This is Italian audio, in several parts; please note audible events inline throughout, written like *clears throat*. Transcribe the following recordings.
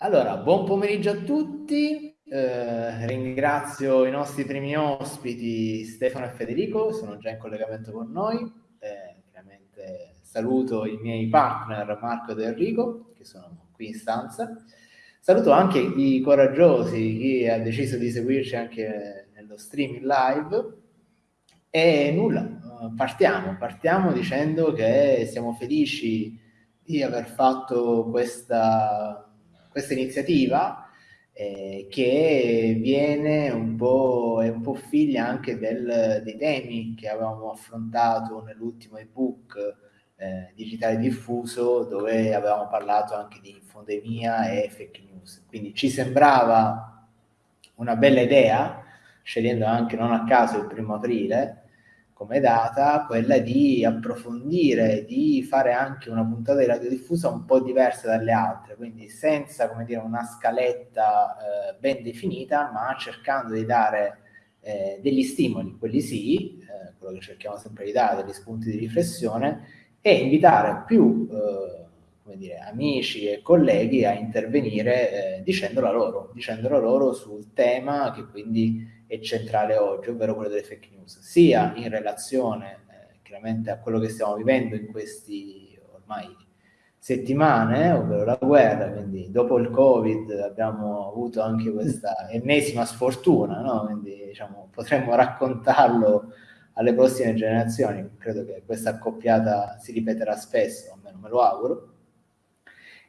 Allora, buon pomeriggio a tutti. Eh, ringrazio i nostri primi ospiti Stefano e Federico, sono già in collegamento con noi. Eh, chiaramente saluto i miei partner Marco ed Enrico, che sono qui in stanza. Saluto anche i coraggiosi, chi ha deciso di seguirci anche nello streaming live. E nulla, partiamo, partiamo dicendo che siamo felici di aver fatto questa, questa iniziativa eh, che viene un po', è un po' figlia anche del, dei temi che avevamo affrontato nell'ultimo ebook eh, digitale diffuso dove avevamo parlato anche di infodemia e fake news. Quindi ci sembrava una bella idea, scegliendo anche non a caso il primo aprile, come data quella di approfondire, di fare anche una puntata di radiodiffusa un po' diversa dalle altre, quindi senza come dire, una scaletta eh, ben definita, ma cercando di dare eh, degli stimoli, quelli sì, eh, quello che cerchiamo sempre di dare, degli spunti di riflessione, e invitare più eh, come dire, amici e colleghi a intervenire eh, dicendola loro, dicendola loro sul tema che quindi è centrale oggi, ovvero quello delle fake news, sia in relazione eh, chiaramente a quello che stiamo vivendo in questi ormai settimane, ovvero la guerra, quindi dopo il Covid abbiamo avuto anche questa ennesima sfortuna, no? quindi diciamo, potremmo raccontarlo alle prossime generazioni, credo che questa accoppiata si ripeterà spesso, almeno me lo auguro,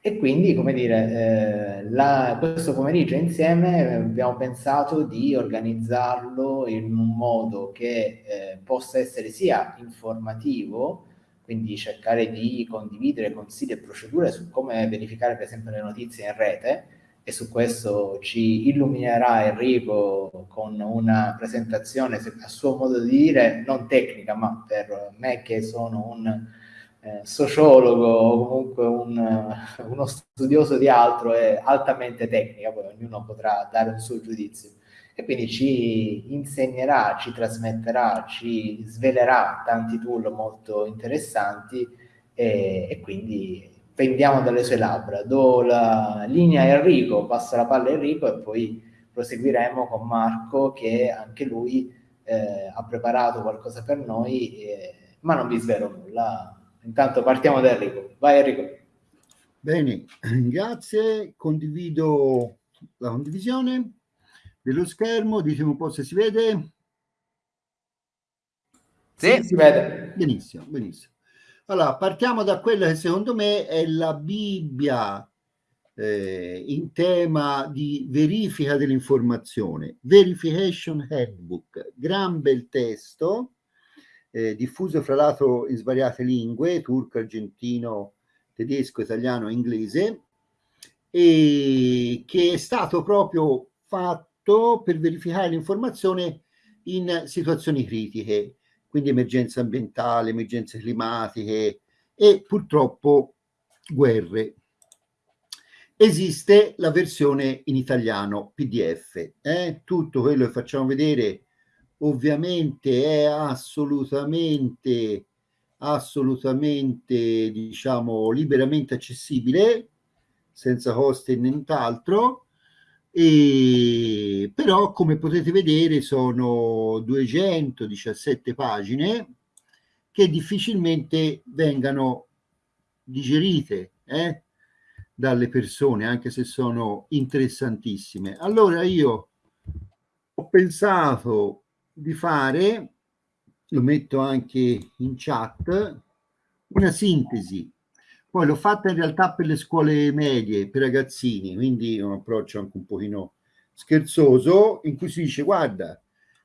e quindi, come dire, eh, la, questo pomeriggio insieme abbiamo pensato di organizzarlo in un modo che eh, possa essere sia informativo, quindi cercare di condividere consigli e procedure su come verificare per esempio le notizie in rete e su questo ci illuminerà Enrico con una presentazione a suo modo di dire non tecnica ma per me che sono un eh, sociologo o comunque un, eh, uno studioso di altro è altamente tecnica, poi ognuno potrà dare un suo giudizio. E quindi ci insegnerà, ci trasmetterà, ci svelerà tanti tool molto interessanti e, e quindi prendiamo dalle sue labbra. Do la linea a Enrico, passo la palla a Enrico e poi proseguiremo con Marco che anche lui eh, ha preparato qualcosa per noi, eh, ma non vi svelo nulla, Intanto partiamo da Enrico. Vai Enrico. Bene, *clears throat* grazie. Condivido la condivisione dello schermo. Ditemi un po' se si vede. Sì, si vede. Benissimo, benissimo. Allora, partiamo da quella che secondo me è la Bibbia eh, in tema di verifica dell'informazione. Verification Handbook, gran bel testo eh, diffuso fra l'altro in svariate lingue, turco, argentino, tedesco, italiano, inglese, e che è stato proprio fatto per verificare l'informazione in situazioni critiche, quindi emergenze ambientali, emergenze climatiche e purtroppo guerre. Esiste la versione in italiano PDF, eh? tutto quello che facciamo vedere ovviamente è assolutamente assolutamente diciamo liberamente accessibile senza costi e nient'altro. E però come potete vedere sono 217 pagine che difficilmente vengano digerite eh, dalle persone anche se sono interessantissime. Allora io ho pensato di fare, lo metto anche in chat, una sintesi. Poi l'ho fatta in realtà per le scuole medie, per ragazzini, quindi un approccio anche un pochino scherzoso, in cui si dice, guarda,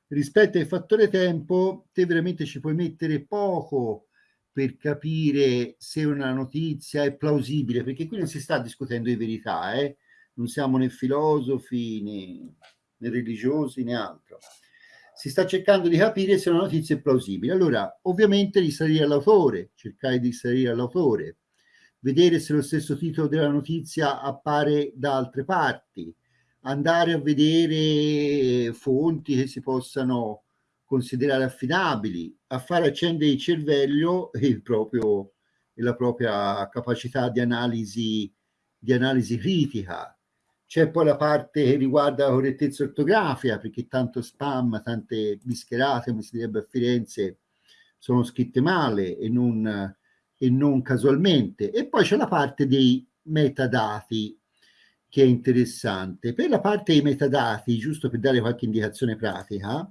rispetto al fattore tempo, te veramente ci puoi mettere poco per capire se una notizia è plausibile, perché qui non si sta discutendo di verità, eh? non siamo né filosofi né, né religiosi né altro si sta cercando di capire se una notizia è plausibile. Allora, ovviamente risalire all'autore, cercare di risalire all'autore, vedere se lo stesso titolo della notizia appare da altre parti, andare a vedere fonti che si possano considerare affidabili, a fare accendere il cervello e, *laughs* il proprio, e la propria capacità di analisi, di analisi critica, c'è poi la parte che riguarda la correttezza ortografica, perché tanto spam, tante bischerate, come si direbbe a Firenze, sono scritte male e non, e non casualmente. E poi c'è la parte dei metadati, che è interessante. Per la parte dei metadati, giusto per dare qualche indicazione pratica,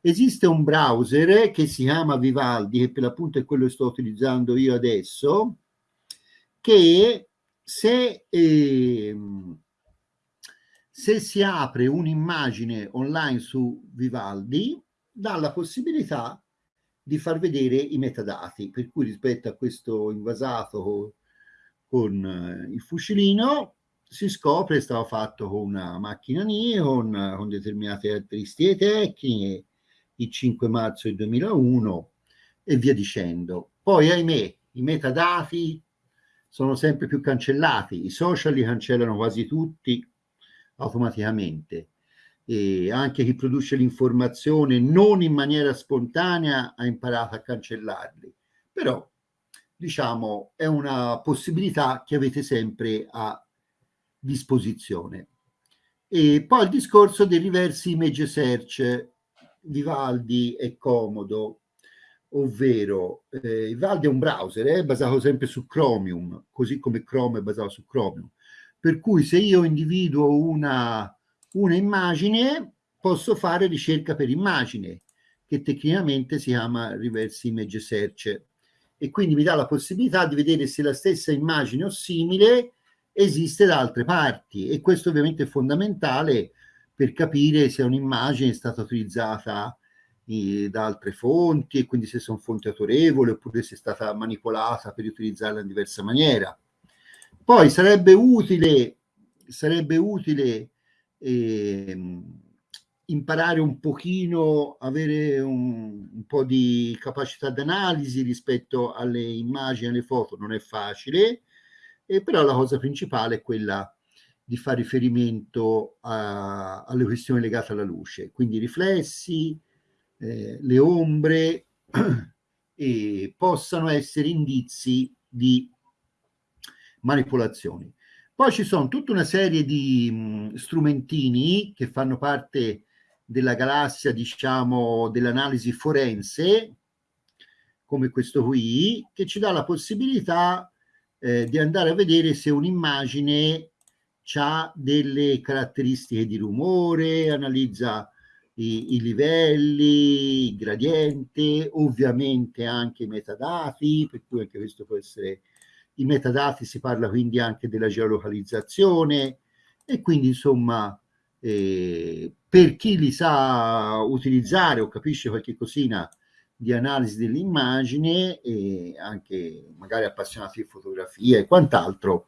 esiste un browser che si chiama Vivaldi, che per l'appunto è quello che sto utilizzando io adesso, che se, eh, se si apre un'immagine online su Vivaldi, dà la possibilità di far vedere i metadati, per cui rispetto a questo invasato con eh, il fucilino si scopre che stava fatto con una macchina Nikon con determinate caratteristiche tecniche il 5 marzo del 2001 e via dicendo. Poi ahimè i metadati sono sempre più cancellati, i social li cancellano quasi tutti automaticamente e anche chi produce l'informazione non in maniera spontanea ha imparato a cancellarli. Però diciamo è una possibilità che avete sempre a disposizione. E poi il discorso dei reverse image search, Vivaldi è comodo, ovvero eh, Vivaldi è un browser, è basato sempre su Chromium, così come Chrome è basato su Chromium. Per cui se io individuo una, una immagine, posso fare ricerca per immagine, che tecnicamente si chiama reverse image search e quindi mi dà la possibilità di vedere se la stessa immagine o simile esiste da altre parti e questo ovviamente è fondamentale per capire se un'immagine è stata utilizzata da altre fonti e quindi se sono fonti autorevoli oppure se è stata manipolata per utilizzarla in diversa maniera. Poi sarebbe utile, sarebbe utile eh, imparare un pochino, avere un, un po' di capacità d'analisi rispetto alle immagini, alle foto, non è facile, e però la cosa principale è quella di fare riferimento a, alle questioni legate alla luce, quindi i riflessi, eh, le ombre *clears throat* e possano essere indizi di manipolazioni. Poi ci sono tutta una serie di mh, strumentini che fanno parte della galassia, diciamo, dell'analisi forense, come questo qui, che ci dà la possibilità eh, di andare a vedere se un'immagine ha delle caratteristiche di rumore, analizza i, i, livelli, il gradiente, ovviamente anche i metadati, per cui anche questo può essere i metadati, si parla quindi anche della geolocalizzazione e quindi insomma eh, per chi li sa utilizzare o capisce qualche cosina di analisi dell'immagine e anche magari appassionati di fotografia e quant'altro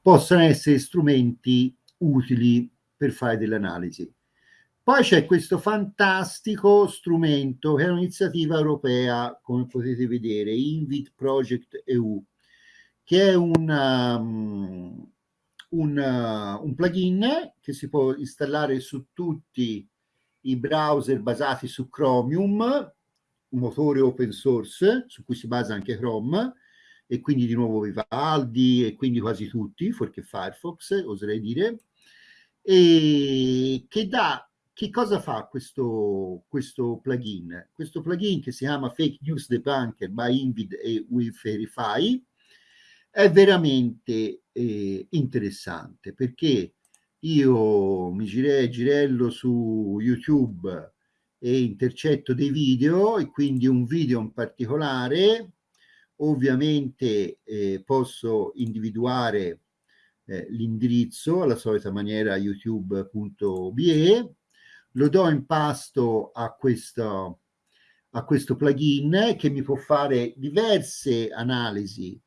possano essere strumenti utili per fare delle analisi. Poi c'è questo fantastico strumento che è un'iniziativa europea, come potete vedere, Invit Project EU, che è un, um, un, uh, un plugin che si può installare su tutti i browser basati su Chromium un motore open source su cui si basa anche Chrome e quindi di nuovo Vivaldi e quindi quasi tutti, fuorché Firefox, oserei dire, e che dà che cosa fa questo, questo plugin? Questo plugin che si chiama Fake News Debunker by Invid e We Verify è veramente eh, interessante perché io mi girei, girello su YouTube e intercetto dei video e quindi un video in particolare ovviamente eh, posso individuare eh, l'indirizzo alla solita maniera youtube.be lo do in pasto a questo, a questo plugin che mi può fare diverse analisi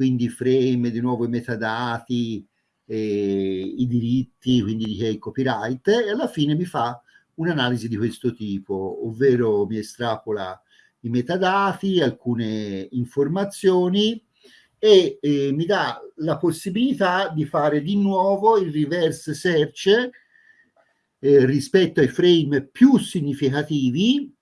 quindi frame, di nuovo i metadati, eh, i diritti, quindi di copyright e alla fine mi fa un'analisi di questo tipo, ovvero mi estrapola i metadati, alcune informazioni e eh, mi dà la possibilità di fare di nuovo il reverse search eh, rispetto ai frame più significativi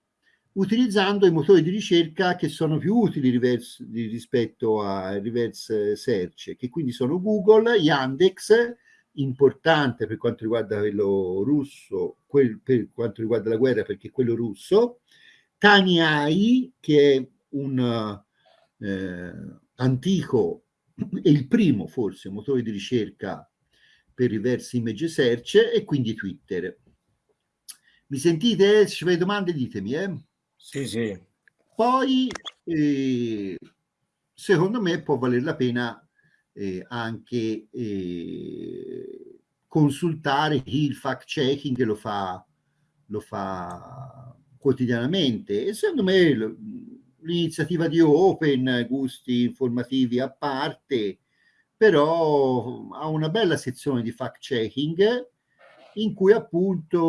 utilizzando i motori di ricerca che sono più utili reverse, rispetto al reverse search, che quindi sono Google, Yandex, importante per quanto riguarda quello russo, quel, per quanto riguarda la guerra perché quello russo, Tani AI che è un eh, antico e il primo forse motore di ricerca per reverse image search e quindi Twitter. Mi sentite? Se ci avete domande ditemi. Eh? Sì, sì. Poi, eh, secondo me, può valere la pena eh, anche eh, consultare chi il fact checking lo fa, lo fa quotidianamente. E secondo me l'iniziativa di Open, gusti informativi a parte, però ha una bella sezione di fact checking in cui appunto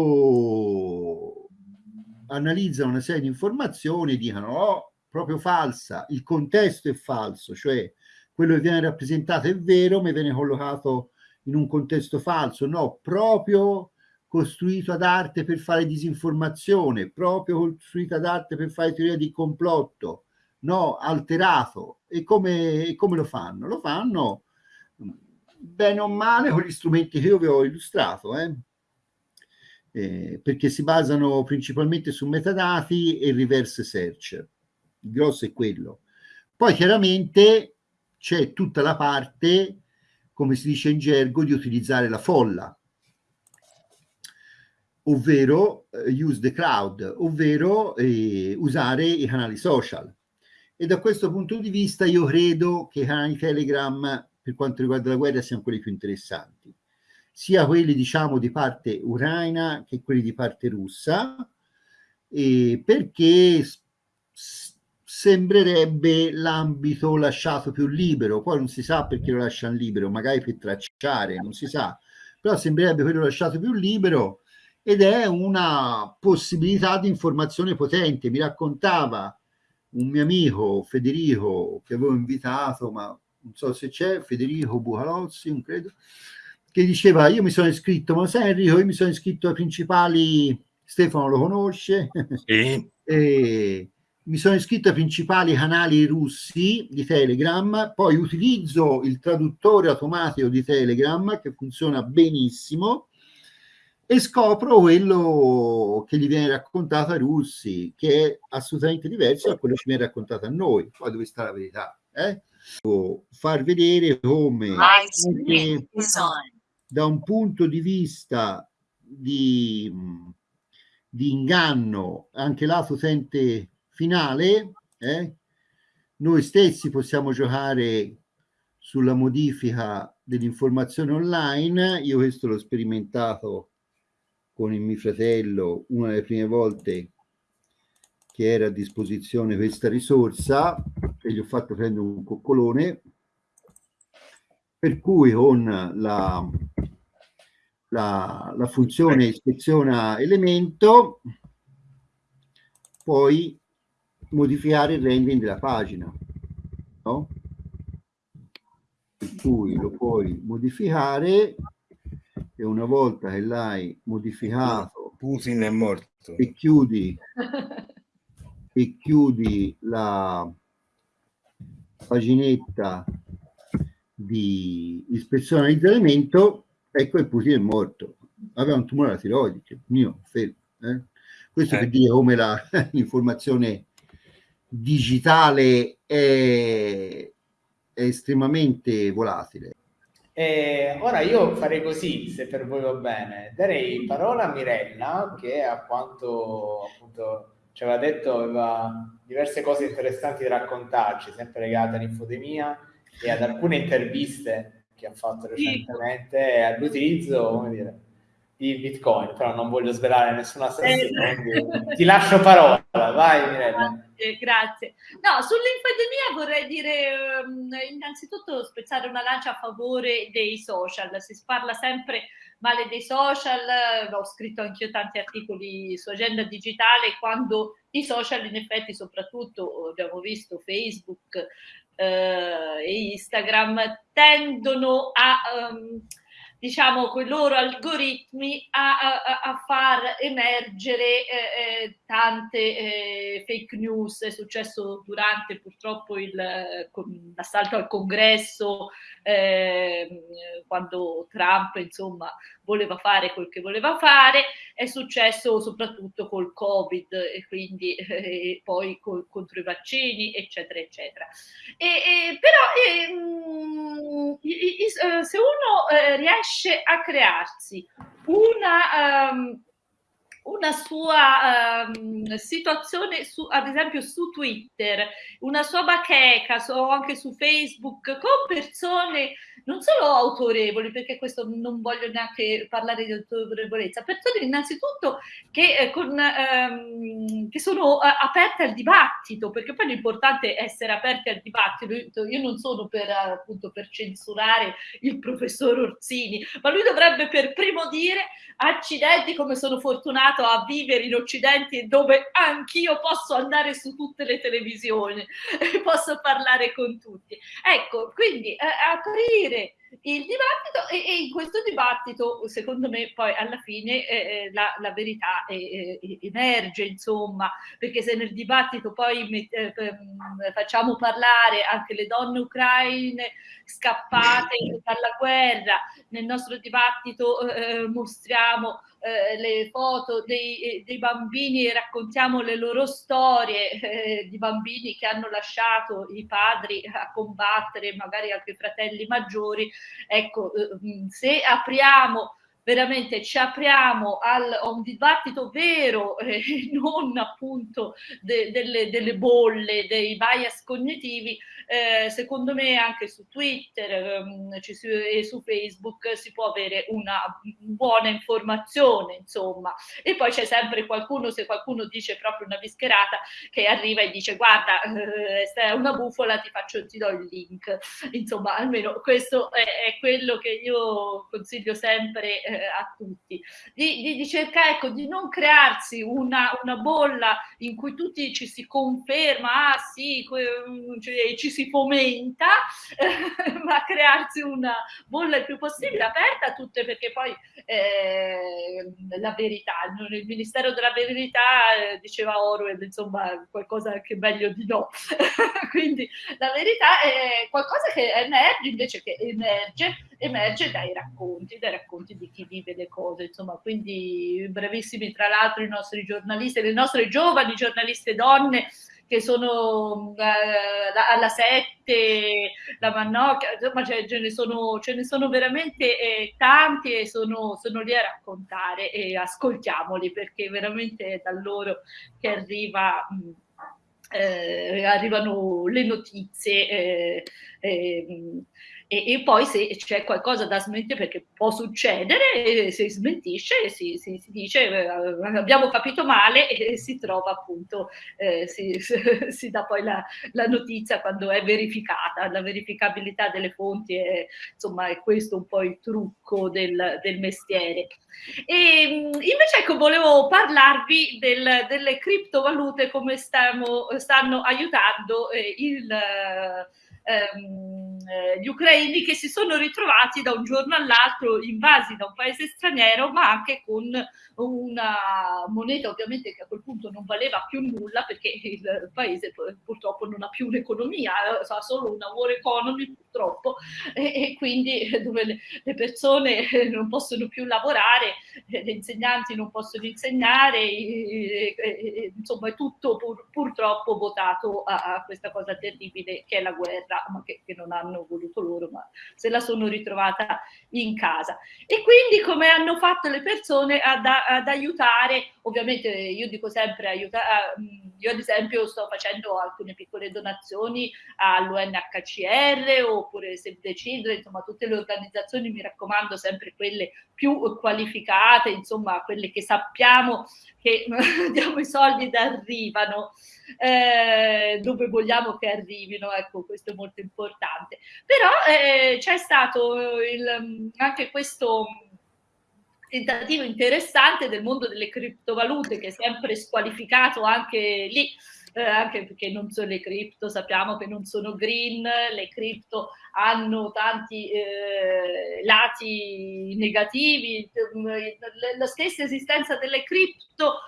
analizzano una serie di informazioni e dicono oh, proprio falsa, il contesto è falso, cioè quello che viene rappresentato è vero, ma viene collocato in un contesto falso, no, proprio costruito ad arte per fare disinformazione, proprio costruito ad arte per fare teoria di complotto, no, alterato. E come, e come lo fanno? Lo fanno bene o male con gli strumenti che io vi ho illustrato, eh? Eh, perché si basano principalmente su metadati e reverse search. Il grosso è quello. Poi chiaramente c'è tutta la parte, come si dice in gergo, di utilizzare la folla, ovvero eh, use the crowd, ovvero eh, usare i canali social. E da questo punto di vista io credo che i canali Telegram per quanto riguarda la guerra siano quelli più interessanti, sia quelli diciamo di parte ucraina che quelli di parte russa, eh, perché sembrerebbe l'ambito lasciato più libero, poi non si sa perché lo lasciano libero, magari per tracciare, non si sa, però sembrerebbe quello lasciato più libero ed è una possibilità di informazione potente. Mi raccontava un mio amico Federico che avevo invitato, ma non so se c'è, Federico Bucalozzi, non credo, che diceva io mi sono iscritto, ma sai Enrico, io mi sono iscritto ai principali, Stefano lo conosce, sì. *laughs* e mi sono iscritto ai principali canali russi di Telegram, poi utilizzo il traduttore automatico di Telegram che funziona benissimo e scopro quello che gli viene raccontato ai russi, che è assolutamente diverso da quello che ci viene raccontato a noi. Poi dove sta la verità? Eh? Far vedere come anche da un punto di vista di, di inganno, anche lato utente finale, eh, noi stessi possiamo giocare sulla modifica dell'informazione online. Io questo l'ho sperimentato con il mio fratello una delle prime volte che era a disposizione questa risorsa e gli ho fatto prendere un coccolone per cui con la, la, la funzione ispeziona elemento puoi modificare il rendering della pagina no? per cui lo puoi modificare e una volta che l'hai modificato Putin è morto e chiudi *laughs* e chiudi la paginetta di ispezione di elemento ecco che Putin è morto aveva un tumore alla tiroide mio fermo eh? questo eh. per dire come *laughs* l'informazione digitale è, è estremamente volatile e ora io farei così, se per voi va bene. Darei parola a Mirella, che a quanto appunto ci aveva detto aveva diverse cose interessanti da raccontarci, sempre legate all'infodemia e ad alcune interviste che ha fatto recentemente all'utilizzo, come dire, di Bitcoin, però non voglio svelare nessuna eh. ti lascio parola, vai Mirella. Grazie, grazie. No, sull'infodemia vorrei dire um, innanzitutto spezzare una lancia a favore dei social, si parla sempre male dei social, ho scritto anch'io tanti articoli su agenda digitale quando i social in effetti soprattutto abbiamo visto Facebook eh, Instagram tendono a... Um, diciamo, con i loro algoritmi a, a, a far emergere eh, eh tante eh, fake news. È successo durante purtroppo l'assalto al congresso, eh, quando Trump insomma voleva fare quel che voleva fare, è successo soprattutto col Covid e quindi *laughs* eh, poi col, contro i vaccini, eccetera, eccetera. E, e, però ehm, eh, se uno eh, riesce a crearsi una... Um, una sua um, situazione, su, ad esempio su Twitter, una sua bacheca o anche su Facebook con persone non solo autorevoli, perché questo non voglio neanche parlare di autorevolezza, persone innanzitutto che, eh, con, ehm, che sono eh, aperte al dibattito, perché poi l'importante è essere aperti al dibattito. Io non sono per, appunto, per censurare il professor Orsini, ma lui dovrebbe per primo dire accidenti come sono fortunato a vivere in Occidente dove anch'io posso andare su tutte le televisioni e posso parlare con tutti. Ecco, quindi eh, aprire il dibattito e, e, in questo dibattito secondo me poi alla fine eh, eh la, la, verità eh, emerge insomma perché se nel dibattito poi eh, ehm, facciamo parlare anche le donne ucraine scappate *laughs* dalla guerra nel nostro dibattito eh, mostriamo eh, le foto dei, eh, dei, bambini e raccontiamo le loro storie eh, di bambini che hanno lasciato i padri a combattere, magari anche i fratelli maggiori. Ecco, eh, se apriamo veramente ci apriamo al, a un dibattito vero, *laughs* eh, non appunto de, delle, delle, bolle, dei bias cognitivi, eh, secondo me anche su Twitter ehm, e su Facebook si può avere una buona informazione, insomma. E poi c'è sempre qualcuno, se qualcuno dice proprio una bischerata, che arriva e dice guarda, eh, se è una bufola ti faccio, ti do il link. Insomma, almeno questo è, è quello che io consiglio sempre eh, a tutti. Di, di, di, cercare, ecco, di non crearsi una, una bolla in cui tutti ci si conferma, ah sì, cioè, ci si si fomenta, eh, *laughs* ma crearsi una bolla il più possibile aperta a tutte, perché poi eh, la verità, il Ministero della Verità eh, diceva Orwell, insomma, qualcosa anche meglio di no. *laughs* Quindi la verità è qualcosa che emerge, invece che emerge, emerge dai racconti, dai racconti di chi vive le cose, insomma, quindi bravissimi tra l'altro i nostri giornalisti, le nostre giovani giornaliste donne che sono eh, alla 7, la Mannocchia, insomma ce, ce, ne, sono, ce ne sono veramente eh, tanti e sono, sono, lì a raccontare e ascoltiamoli perché veramente è da loro che arriva... Mh, eh, arrivano le notizie eh, eh, e, e, poi se c'è qualcosa da smentire, perché può succedere, si smentisce, si, si, si dice eh, abbiamo capito male e si trova appunto, eh, si, *laughs* si, dà poi la, la, notizia quando è verificata, la verificabilità delle fonti è, insomma, è questo un po' il trucco del, del mestiere. E invece ecco, volevo parlarvi del, delle criptovalute, come stiamo, stanno aiutando eh, il ehm, eh, gli ucraini che si sono ritrovati da un giorno all'altro invasi da un paese straniero, ma anche con una moneta ovviamente che a quel punto non valeva più nulla perché il paese purtroppo non ha più un'economia, ha solo una war economy purtroppo e, e quindi dove le, le, persone non possono più lavorare, gli insegnanti non possono insegnare, e, e, insomma è tutto pur, purtroppo votato a, a, questa cosa terribile che è la guerra, ma che, che non hanno voluto loro, ma se la sono ritrovata in casa. E quindi come hanno fatto le persone ad, ad aiutare, ovviamente io dico sempre aiutare, io ad esempio sto facendo alcune piccole donazioni all'UNHCR oppure Save the Children, insomma tutte le organizzazioni, mi raccomando sempre quelle più qualificate, insomma quelle che sappiamo che *laughs* diamo i soldi ed arrivano eh, dove vogliamo che arrivino, ecco questo è molto importante. Però eh, c'è stato il, anche questo tentativo interessante del mondo delle criptovalute che è sempre squalificato anche lì eh, anche perché non sono le cripto, sappiamo che non sono green, le cripto hanno tanti eh, lati negativi, la stessa esistenza delle cripto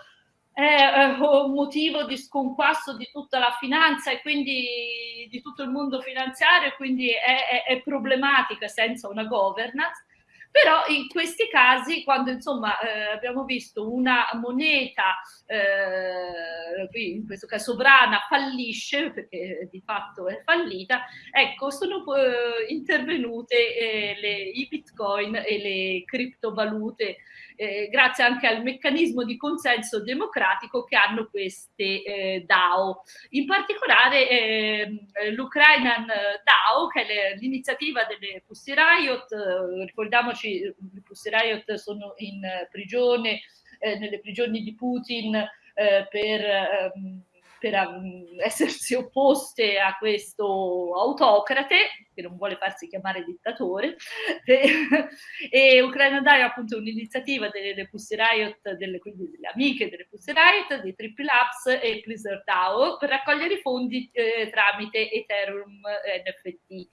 è un motivo di sconquasso di tutta la finanza e quindi di tutto il mondo finanziario, quindi è, è, è problematica senza una governance. Però in questi casi, quando insomma eh, abbiamo visto una moneta, eh, qui in questo caso sovrana, fallisce, perché di fatto è fallita, ecco, sono eh, intervenute eh, le, i bitcoin e le criptovalute eh, grazie anche al meccanismo di consenso democratico che hanno queste eh, DAO. In particolare eh, l'Ukrainian DAO, che è l'iniziativa delle Pussy Riot, eh, ricordiamoci, le Pussy Riot sono in prigione, eh, nelle prigioni di Putin eh, per... Ehm, per um, essersi opposte a questo autocrate che non vuole farsi chiamare dittatore e, *laughs* e Ucraina Dai appunto un'iniziativa delle Pussy Riot, delle, quindi delle amiche delle Pussy Riot, dei Triple Labs e Blizzard DAO per raccogliere i fondi eh, tramite Ethereum NFT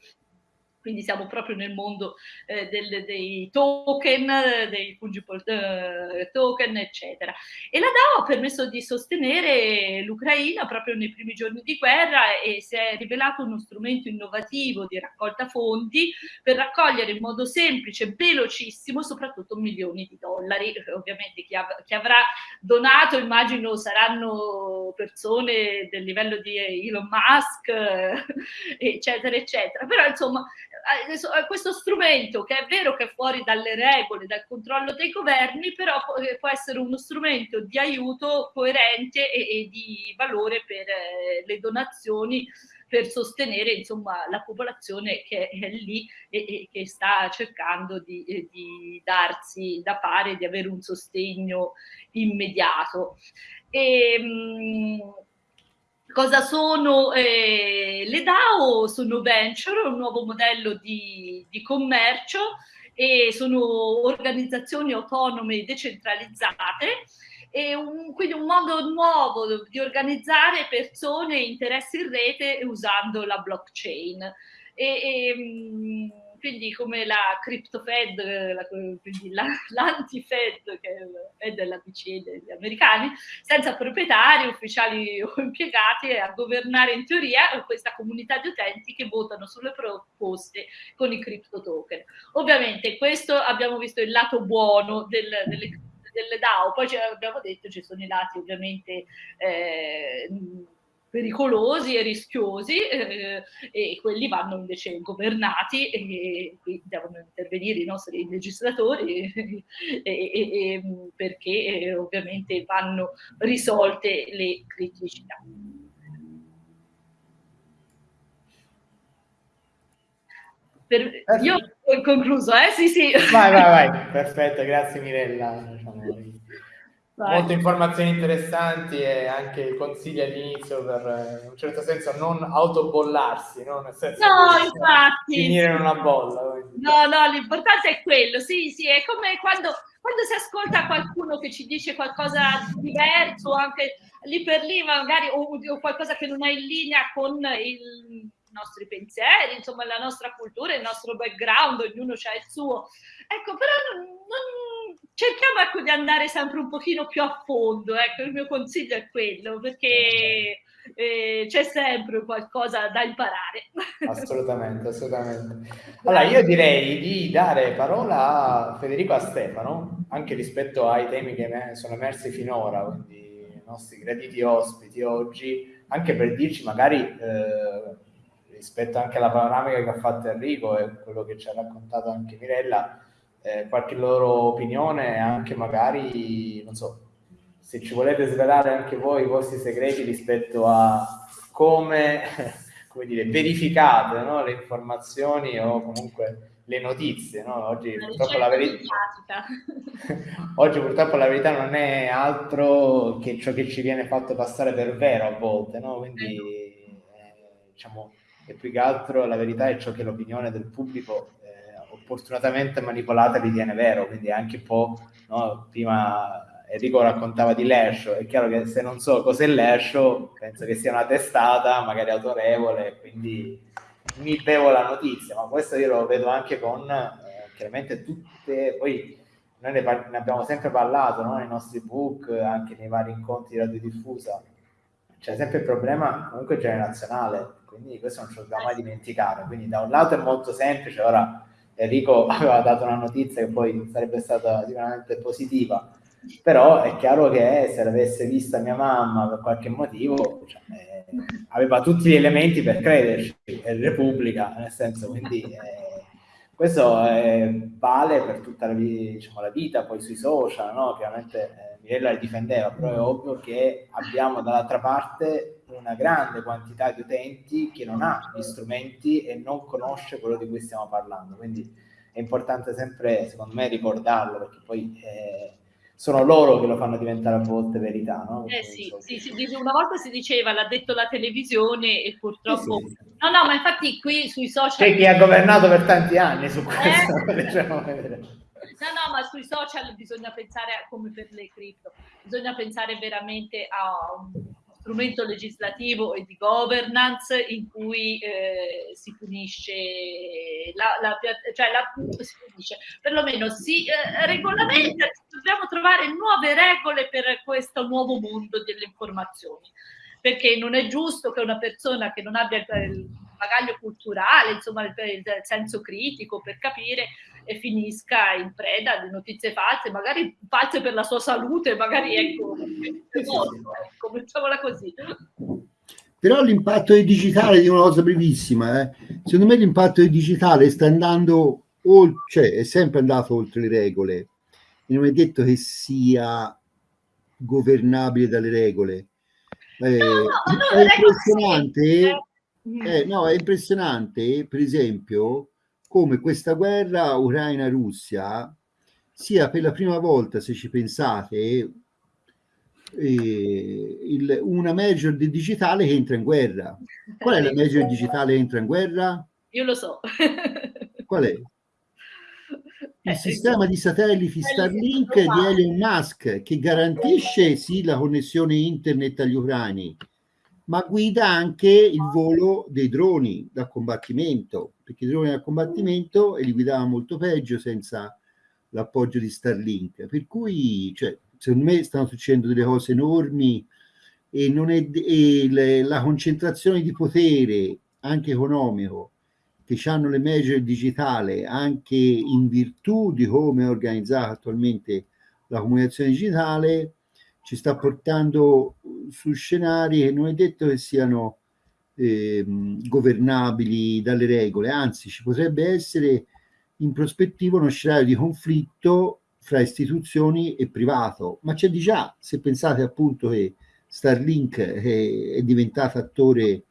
quindi siamo proprio nel mondo eh, del, dei token, dei fungible eh, token, eccetera. E la DAO ha permesso di sostenere l'Ucraina proprio nei primi giorni di guerra e si è rivelato uno strumento innovativo di raccolta fondi per raccogliere in modo semplice, velocissimo, soprattutto milioni di dollari. Ovviamente chi, av chi avrà donato, immagino, saranno persone del livello di Elon Musk, *laughs* eccetera, eccetera. Però insomma questo strumento che è vero che è fuori dalle regole, dal controllo dei governi, però eh, può essere uno strumento di aiuto coerente e, e di valore per eh, le donazioni per sostenere insomma, la popolazione che è lì e, e che sta cercando di, di, darsi da fare, di avere un sostegno immediato. E, mh, Cosa sono eh, le DAO? Sono venture, un nuovo modello di, di commercio e sono organizzazioni autonome decentralizzate e un, quindi un modo nuovo di organizzare persone e interessi in rete usando la blockchain. E, e, mm, quindi come la CryptoFed, la, quindi *laughs* l'anti-Fed che è della BCE degli americani, senza proprietari, ufficiali o impiegati a governare in teoria questa comunità di utenti che votano sulle proposte con i crypto token. Ovviamente questo abbiamo visto il lato buono del, delle, delle DAO, poi abbiamo detto ci sono i lati ovviamente eh, pericolosi e rischiosi eh, e quelli vanno invece governati e qui devono intervenire i nostri legislatori *laughs* e, e, e, perché eh, ovviamente vanno risolte le criticità. Per, io ho concluso, eh? Sì, sì. Vai, vai, vai. *laughs* Perfetto, grazie Mirella. Diciamo, molte informazioni interessanti e anche consigli all'inizio per eh, in un certo senso non autobollarsi, no? Nel senso no, infatti. finire in una bolla. No, no, l'importante è quello, sì, sì, è come quando, quando si ascolta qualcuno che ci dice qualcosa di diverso, anche lì per lì magari, o, o qualcosa che non è in linea con il, i nostri pensieri, insomma la nostra cultura, il nostro background, ognuno ha il suo. Ecco, però non, non, cerchiamo ecco, di andare sempre un pochino più a fondo, ecco, il mio consiglio è quello, perché eh, c'è sempre qualcosa da imparare. Assolutamente, assolutamente. *laughs* Allora, io direi di dare parola a Federico a Stefano, anche rispetto ai temi che sono emersi finora, quindi i nostri graditi ospiti oggi, anche per dirci magari... Eh, rispetto anche alla panoramica che ha fatto Enrico e quello che ci ha raccontato anche Mirella, eh, qualche loro opinione, anche magari, non so, se ci volete svelare anche voi i vostri segreti rispetto a come, *laughs* come dire, verificate no? le informazioni o comunque le notizie. No? Oggi, purtroppo la verità... *laughs* Oggi purtroppo la verità non è altro che ciò che ci viene fatto passare per vero a volte, no? quindi eh, diciamo e più che altro la verità è ciò che l'opinione del pubblico opportunamente manipolata ritiene vero, quindi anche un po', no? prima Enrico raccontava di Lesho, è chiaro che se non so cos'è Lesho, penso che sia una testata, magari autorevole, quindi mi bevo la notizia, ma questo io lo vedo anche con eh, chiaramente tutte, poi noi ne, ne abbiamo sempre parlato no? nei nostri book, anche nei vari incontri di radiodiffusa, c'è sempre il problema comunque generazionale, quindi questo non ce lo dobbiamo mai dimenticare. Quindi da un lato è molto semplice, ora Enrico *laughs* aveva dato una notizia che poi sarebbe stata sicuramente positiva, però è chiaro che se l'avesse vista mia mamma per qualche motivo, cioè, eh, aveva tutti gli elementi per crederci, è Repubblica, nel senso, quindi eh, questo eh, vale per tutta la, diciamo, la, vita, poi sui social, no? Chiaramente eh, Mirella li difendeva, però è ovvio che abbiamo dall'altra parte una grande quantità di utenti che non ha gli strumenti e non conosce quello di cui stiamo parlando, quindi è importante sempre, secondo me, ricordarlo, perché poi... Eh, sono loro che lo fanno diventare a volte verità, no? Eh sì, sì, sì, una volta si diceva l'ha detto la televisione e purtroppo... Sì. No, no, ma infatti qui sui social... C'è chi ha governato per tanti anni su questo, eh? *laughs* diciamo. No, no, ma sui social bisogna pensare, come per le cripto, bisogna pensare veramente a un strumento legislativo e di governance in cui eh, si punisce, la, la, cioè la, si punisce, perlomeno si eh, regolamenta, dobbiamo trovare nuove regole per questo nuovo mondo delle informazioni, perché non è giusto che una persona che non abbia il bagaglio culturale, insomma il, il senso critico per capire e finisca in preda di notizie false, magari false per la sua salute, magari ecco, ecco mettiamola così. Però l'impatto del digitale di una cosa brevissima, eh. secondo me l'impatto del digitale sta andando oltre, cioè è sempre andato oltre le regole e non è detto che sia governabile dalle regole. Eh, no, no, è impressionante, eh, no, è impressionante, per esempio, come questa guerra Ucraina-Russia sia per la prima volta, se ci pensate, eh, il, una major di digitale che entra in guerra. Qual è la major digitale che entra in guerra? Io lo so. *laughs* Qual è? Il eh, sistema di satelliti Starlink di Elon Musk che garantisce sì la connessione internet agli ucraini, ma guida anche il volo dei droni da combattimento, perché i droni da combattimento e li guidava molto peggio senza l'appoggio di Starlink. Per cui, cioè, secondo me stanno succedendo delle cose enormi e, non è, e le, la concentrazione di potere, anche economico, che hanno le major digitale, anche in virtù di come è organizzata attualmente la comunicazione digitale, ci sta portando su scenari che non è detto che siano eh, governabili dalle regole, anzi ci potrebbe essere in prospettiva uno scenario di conflitto fra istituzioni e privato, ma c'è di già, se pensate appunto che Starlink è, è diventato attore,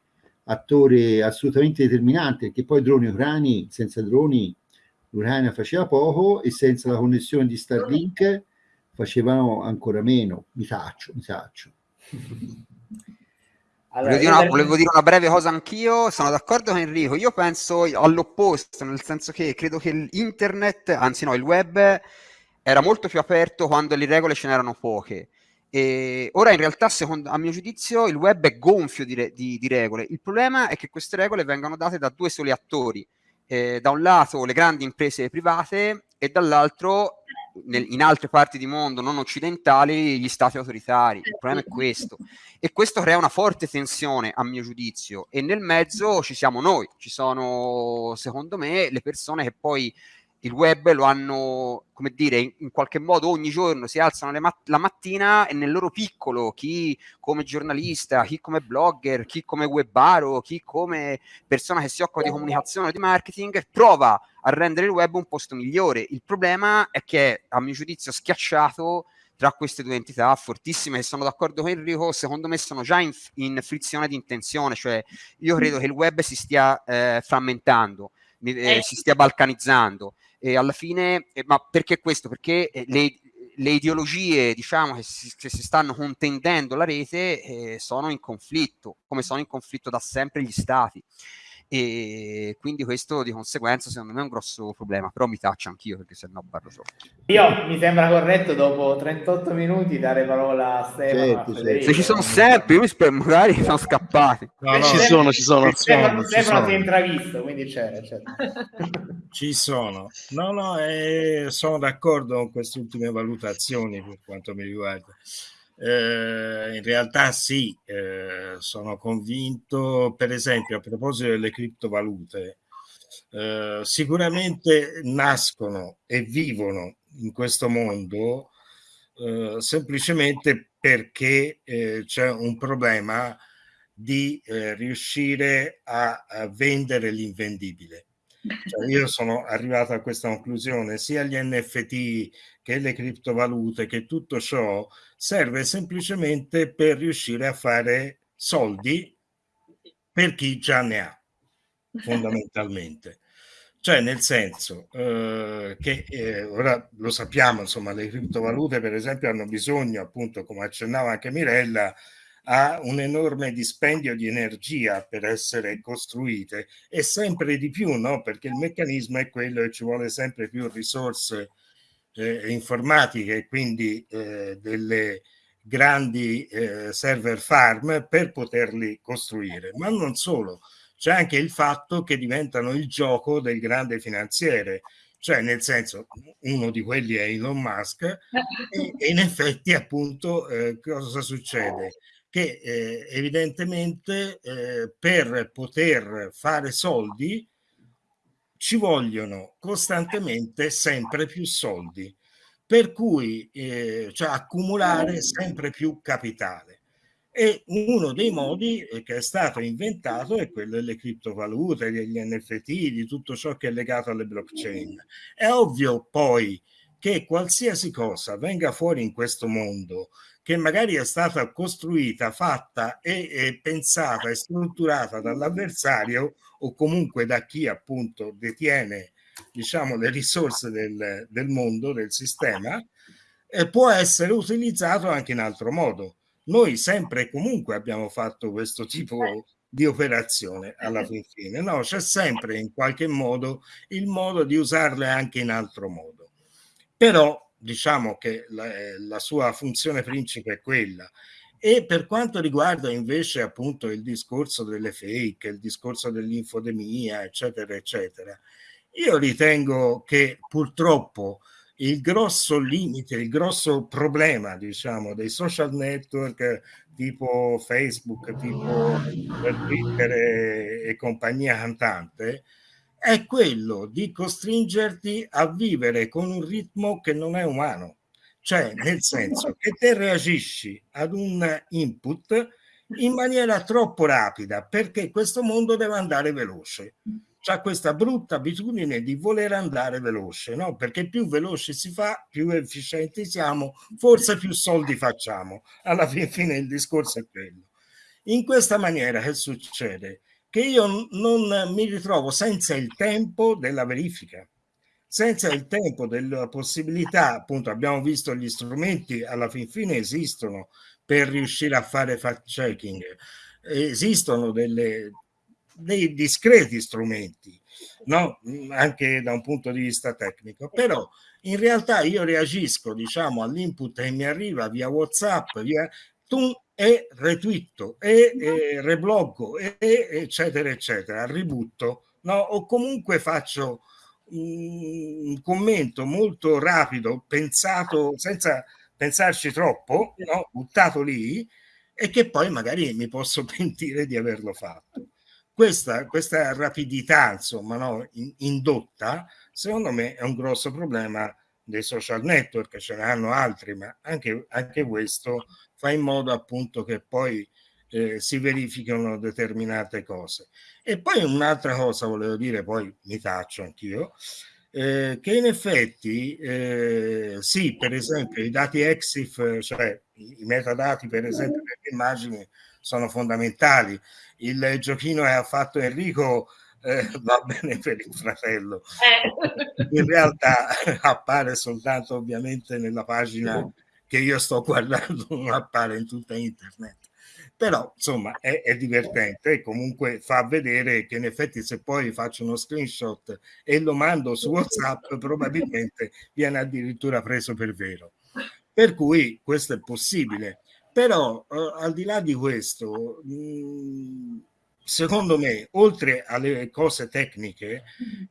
attore assolutamente determinante, perché poi droni ucrani, senza droni l'Ucraina faceva poco e senza la connessione di Starlink facevano ancora meno, mi taccio, mi taccio. *laughs* Allora, volevo, dire una, volevo, dire una, breve cosa anch'io, sono d'accordo con Enrico, io penso all'opposto, nel senso che credo che l'internet, anzi no, il web era molto più aperto quando le regole ce n'erano poche. E ora in realtà, secondo, a mio giudizio, il web è gonfio di, di, di, regole. Il problema è che queste regole vengono date da due soli attori. Eh, da un lato le grandi imprese private e dall'altro nel, in altre parti di mondo non occidentali gli stati autoritari. Il problema è questo. E questo crea una forte tensione, a mio giudizio. E nel mezzo ci siamo noi, ci sono, secondo me, le persone che poi il web lo hanno, come dire, in, in qualche modo ogni giorno si alzano mat- la mattina e nel loro piccolo, chi come giornalista, chi come blogger, chi come webbaro, chi come persona che si occupa di comunicazione o di marketing, prova a rendere il web un posto migliore. Il problema è che, a mio giudizio, schiacciato tra queste due entità fortissime che sono d'accordo con Enrico, secondo me sono già in, in frizione di intenzione, cioè io credo che il web si stia eh, frammentando, eh, eh. si stia balcanizzando e alla fine, eh, ma perché questo? Perché eh, le, le ideologie diciamo, che, si, che si stanno contendendo la rete eh, sono in conflitto, come sono in conflitto da sempre gli stati. E quindi questo di conseguenza secondo me è un grosso problema, però mi taccio anch'io perché sennò parlo solo. Io mi sembra corretto dopo 38 minuti dare parola a Stefano. Certo, a Se ci sono sempre, io mi spero, magari sono scappati. No, no, ci sono, ci sono. Stefano, ci Stefano sono. si è intravisto, quindi c'era. c'era. *laughs* Ci sono. No, no, eh, sono d'accordo con queste ultime valutazioni per quanto mi riguarda. Eh, in realtà sì, eh, sono convinto, per esempio, a proposito delle criptovalute, eh, sicuramente nascono e vivono in questo mondo eh, semplicemente perché eh, c'è un problema di eh, riuscire a, a vendere l'invendibile. Cioè, io sono arrivato a questa conclusione, sia gli NFT che le criptovalute, che tutto ciò serve semplicemente per riuscire a fare soldi per chi già ne ha, fondamentalmente. Cioè, nel senso eh, che eh, ora lo sappiamo, insomma, le criptovalute, per esempio, hanno bisogno, appunto, come accennava anche Mirella, a un enorme dispendio di energia per essere costruite e sempre di più, no? Perché il meccanismo è quello e ci vuole sempre più risorse eh, informatiche e quindi eh, delle grandi eh, server farm per poterli costruire. Ma non solo, c'è anche il fatto che diventano il gioco del grande finanziere, cioè nel senso uno di quelli è Elon Musk *laughs* e, e in effetti appunto eh, cosa succede? Che eh, evidentemente eh, per poter fare soldi ci vogliono costantemente sempre più soldi, per cui eh, cioè accumulare sempre più capitale. E uno dei modi eh, che è stato inventato è quello delle criptovalute, degli NFT, di tutto ciò che è legato alle blockchain. È ovvio poi che qualsiasi cosa venga fuori in questo mondo che magari è stata costruita, fatta e, e pensata e strutturata dall'avversario o comunque da chi appunto detiene diciamo le risorse del, del mondo, del sistema, eh, può essere utilizzato anche in altro modo. Noi sempre e comunque abbiamo fatto questo tipo di operazione alla fin fine, no? C'è sempre in qualche modo il modo di usarle anche in altro modo. Però diciamo che la, la sua funzione principe è quella. E per quanto riguarda invece appunto il discorso delle fake, il discorso dell'infodemia, eccetera, eccetera, io ritengo che purtroppo il grosso limite, il grosso problema, diciamo, dei social network tipo Facebook, tipo Twitter e, e compagnia cantante, è quello di costringerti a vivere con un ritmo che non è umano. Cioè, nel senso che te reagisci ad un input in maniera troppo rapida perché questo mondo deve andare veloce. C'ha questa brutta abitudine di voler andare veloce, no? Perché più veloce si fa, più efficienti siamo, forse più soldi facciamo. Alla fine il discorso è quello. In questa maniera che succede? Che io non mi ritrovo senza il tempo della verifica senza il tempo della possibilità, appunto abbiamo visto gli strumenti alla fin fine esistono per riuscire a fare fact checking, esistono delle, dei discreti strumenti, no? anche da un punto di vista tecnico, però in realtà io reagisco diciamo all'input che mi arriva via WhatsApp, via tu e retweeto e, e rebloggo e, eccetera eccetera, ributto, no? o comunque faccio un commento molto rapido, pensato senza pensarci troppo, no? buttato lì e che poi magari mi posso *laughs* pentire di averlo fatto. Questa, questa rapidità, insomma, no? In, indotta, secondo me è un grosso problema dei social network, ce ne hanno altri, ma anche, anche questo fa in modo appunto che poi eh, si verificano determinate cose. E poi un'altra cosa volevo dire, poi mi taccio anch'io, eh, che in effetti eh, sì, per esempio i dati EXIF, cioè i, metadati per esempio per le immagini sono fondamentali. Il giochino che ha fatto Enrico eh, va bene per il fratello. In realtà appare soltanto ovviamente nella pagina che io sto guardando, non *laughs* appare in tutta internet però insomma è, è, divertente e comunque fa vedere che in effetti se poi faccio uno screenshot e lo mando su WhatsApp probabilmente viene addirittura preso per vero. Per cui questo è possibile. Però eh, al di là di questo, mh, secondo me, oltre alle cose tecniche,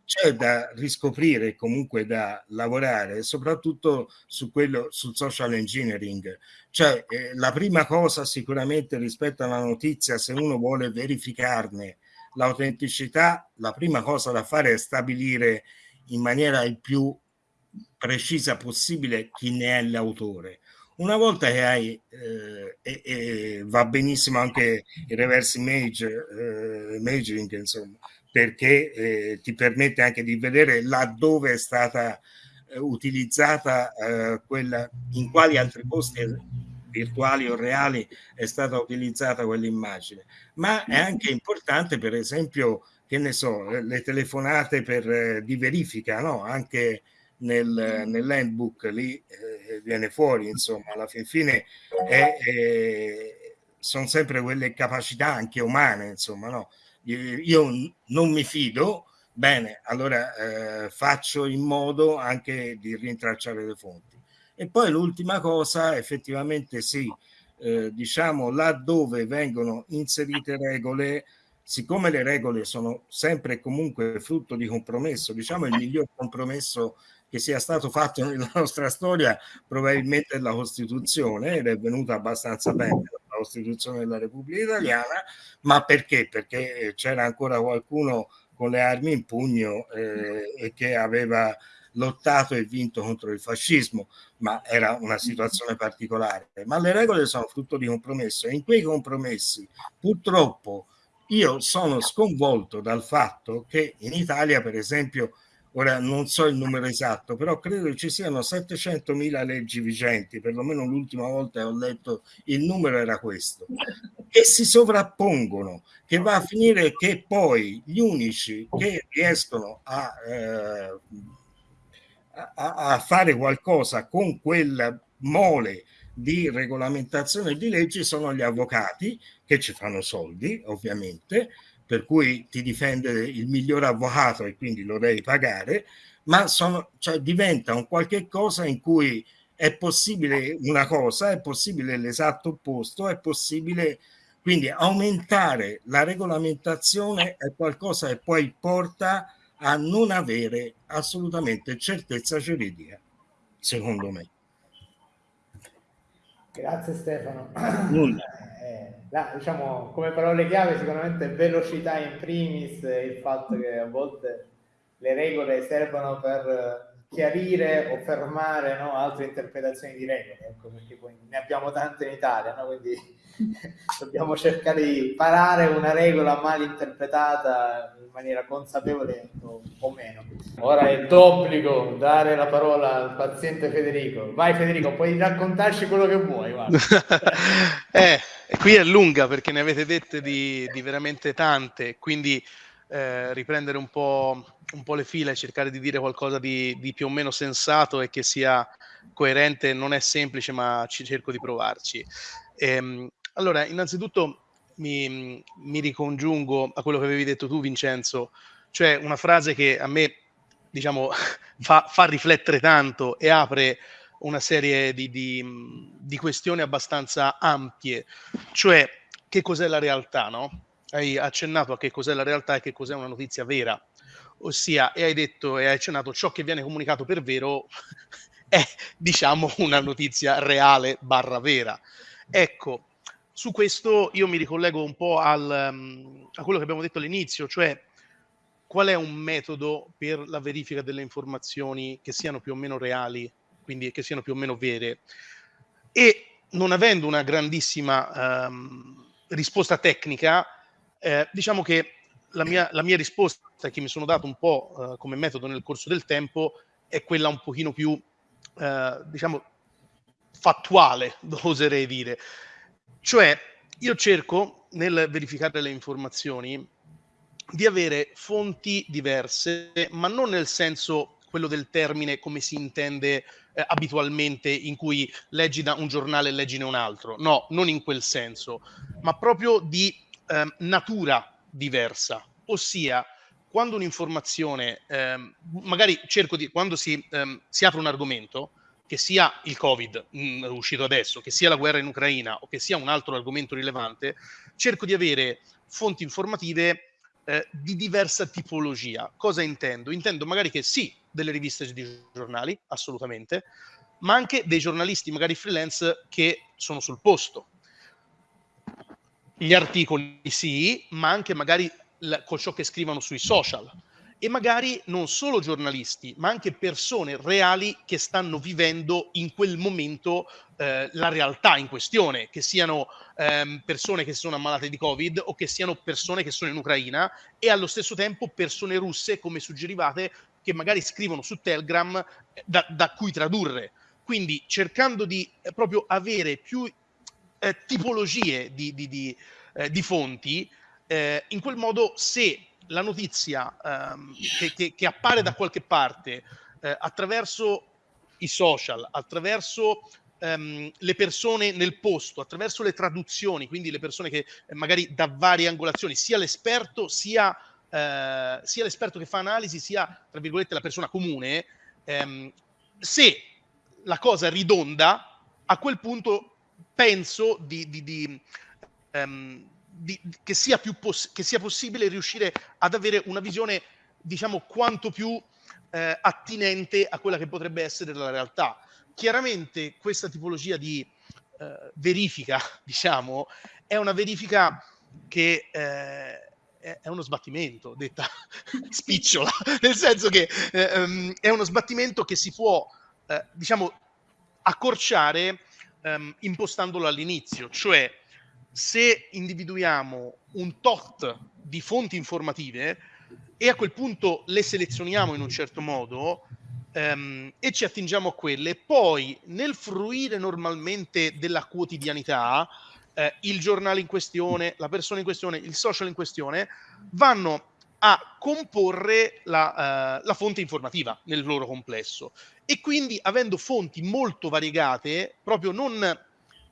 c'è da riscoprire, comunque da lavorare, soprattutto su quello, sul social engineering. Cioè, eh, la prima cosa sicuramente rispetto alla notizia, se uno vuole verificarne l'autenticità, la prima cosa da fare è stabilire in maniera il più precisa possibile chi ne è l'autore una volta che hai, eh, e, e, va benissimo anche il reverse image, eh, imaging, insomma, perché eh, ti permette anche di vedere laddove è stata eh, utilizzata eh, quella, in quali altri posti virtuali o reali è stata utilizzata quell'immagine. Ma è anche importante, per esempio, che ne so, le telefonate per, eh, di verifica, no? Anche nel, nell'handbook lì eh, viene fuori, insomma, alla fin fine è, è, sono sempre quelle capacità anche umane, insomma, no? Io non mi fido, bene, allora eh, faccio in modo anche di rintracciare le fonti. E poi l'ultima cosa, effettivamente sì, eh, diciamo laddove vengono inserite regole, siccome le regole sono sempre e comunque frutto di compromesso, diciamo il miglior compromesso che sia stato fatto nella *laughs* nostra storia probabilmente la Costituzione ed è venuta abbastanza bene la Costituzione della Repubblica Italiana, ma perché? Perché c'era ancora qualcuno con le armi in pugno eh, e che aveva lottato e vinto contro il fascismo, ma era una situazione particolare. Ma le regole sono frutto di compromesso e in quei compromessi purtroppo io sono sconvolto dal fatto che in Italia, per esempio, ora non so il numero esatto, però credo ci siano 700.000 leggi vigenti, perlomeno l'ultima volta che ho letto il numero era questo, che si sovrappongono, che va a finire che poi gli unici che riescono a, eh, a, a fare qualcosa con quel mole di regolamentazione di leggi sono gli avvocati che ci fanno soldi, ovviamente, per cui ti difende il miglior avvocato e quindi lo devi pagare, ma sono, cioè, diventa un qualche cosa in cui è possibile una cosa, è possibile l'esatto opposto, è possibile quindi aumentare la regolamentazione è qualcosa che poi porta a non avere assolutamente certezza giuridica, secondo me. Grazie Stefano. La, diciamo, come parole chiave sicuramente velocità in primis, il fatto che a volte le regole servono per chiarire o fermare no, altre interpretazioni di regole, ecco, perché poi ne abbiamo tante in Italia, no? quindi *laughs* dobbiamo cercare di parare una regola mal interpretata in maniera consapevole o, o meno. Ora è d'obbligo dare la parola al paziente Federico. Vai Federico, puoi raccontarci quello che vuoi. *laughs* eh, qui è lunga perché ne avete dette di, di veramente tante, quindi eh, riprendere un po', un po', le file e cercare di dire qualcosa di, di, più o meno sensato e che sia coerente non è semplice, ma ci cerco di provarci. Ehm, allora, innanzitutto mi, mi, ricongiungo a quello che avevi detto tu, Vincenzo, cioè una frase che a me, diciamo, *laughs* fa, fa riflettere tanto e apre una serie di, di, di, questioni abbastanza ampie, cioè che cos'è la realtà, no? Hai accennato a che cos'è la realtà e che cos'è una notizia vera, ossia, e hai detto e hai accennato ciò che viene comunicato per vero *laughs* è, diciamo, una notizia reale barra vera. Ecco, su questo io mi ricollego un po' al, um, a quello che abbiamo detto all'inizio, cioè qual è un metodo per la verifica delle informazioni che siano più o meno reali, quindi che siano più o meno vere. E non avendo una grandissima um, risposta tecnica, eh, diciamo che la mia, la mia, risposta che mi sono dato un po' uh, come metodo nel corso del tempo è quella un pochino più, uh, diciamo, fattuale, *laughs* oserei dire. Cioè, io cerco nel verificare le informazioni di avere fonti diverse, ma non nel senso quello del termine come si intende eh, abitualmente in cui leggi da un giornale e leggine un altro. No, non in quel senso, ma proprio di eh, natura diversa, ossia quando un'informazione, ehm, magari cerco di, quando si, ehm, si, apre un argomento, che sia il Covid mh, mm, uscito adesso, che sia la guerra in Ucraina o che sia un altro argomento rilevante, cerco di avere fonti informative eh, di diversa tipologia. Cosa intendo? Intendo magari che sì, delle riviste di giornali, assolutamente, ma anche dei giornalisti, magari freelance, che sono sul posto. Gli articoli sì, ma anche magari con ciò che scrivono sui social e magari non solo giornalisti, ma anche persone reali che stanno vivendo in quel momento eh, la realtà in questione, che siano ehm, persone che sono ammalate di Covid o che siano persone che sono in Ucraina e allo stesso tempo persone russe, come suggerivate, che magari scrivono su Telegram eh, da, da cui tradurre. Quindi cercando di eh, proprio avere più eh, tipologie di, di, di, eh, di fonti, eh, in quel modo se la notizia ehm, che, che, che, appare da qualche parte eh, attraverso i social, attraverso ehm, le persone nel posto, attraverso le traduzioni, quindi le persone che eh, magari da varie angolazioni, sia l'esperto sia, eh, sia l'esperto che fa analisi, sia tra virgolette la persona comune, ehm, se la cosa ridonda, a quel punto penso di, di, di um, che, sia poss- che sia possibile riuscire ad avere una visione, diciamo, quanto più eh, attinente a quella che potrebbe essere la realtà. Chiaramente questa tipologia di eh, verifica, *laughs* diciamo, è una verifica che eh, è uno sbattimento, detta *laughs* spicciola, *laughs* nel senso che eh, um, è uno sbattimento che si può, eh, diciamo, accorciare um, impostandolo all'inizio, cioè se individuiamo un tot di fonti informative e a quel punto le selezioniamo in un certo modo ehm, e ci attingiamo a quelle, poi nel fruire normalmente della quotidianità, eh, il giornale in questione, la persona in questione, il social in questione, vanno a comporre la, uh, la, fonte informativa nel loro complesso e quindi avendo fonti molto variegate, proprio non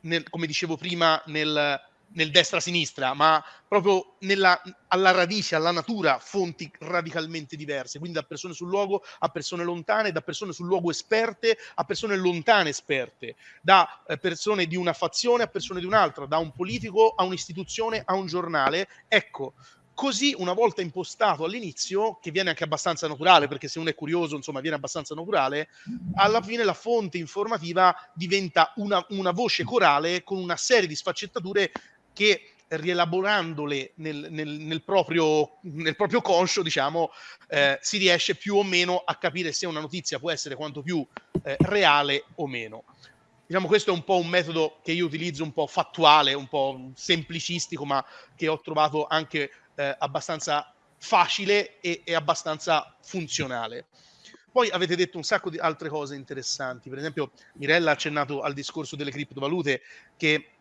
nel, come dicevo prima, nel, nel destra-sinistra, ma proprio nella, alla radice, alla natura, fonti radicalmente diverse, quindi da persone sul luogo a persone lontane, da persone sul luogo esperte a persone lontane esperte, da eh, persone di una fazione a persone di un'altra, da un politico a un'istituzione a un giornale. Ecco, così una volta impostato all'inizio, che viene anche abbastanza naturale, perché se uno è curioso, insomma, viene abbastanza naturale, alla fine la fonte informativa diventa una, una voce corale con una serie di sfaccettature che rielaborandole nel, nel, nel, proprio, nel proprio conscio, diciamo, eh, si riesce più o meno a capire se una notizia può essere quanto più eh, reale o meno. Diciamo, questo è un po' un metodo che io utilizzo un po' fattuale, un po' semplicistico, ma che ho trovato anche eh, abbastanza facile e, e abbastanza funzionale. Poi avete detto un sacco di altre cose interessanti, per esempio Mirella ha accennato al discorso delle criptovalute che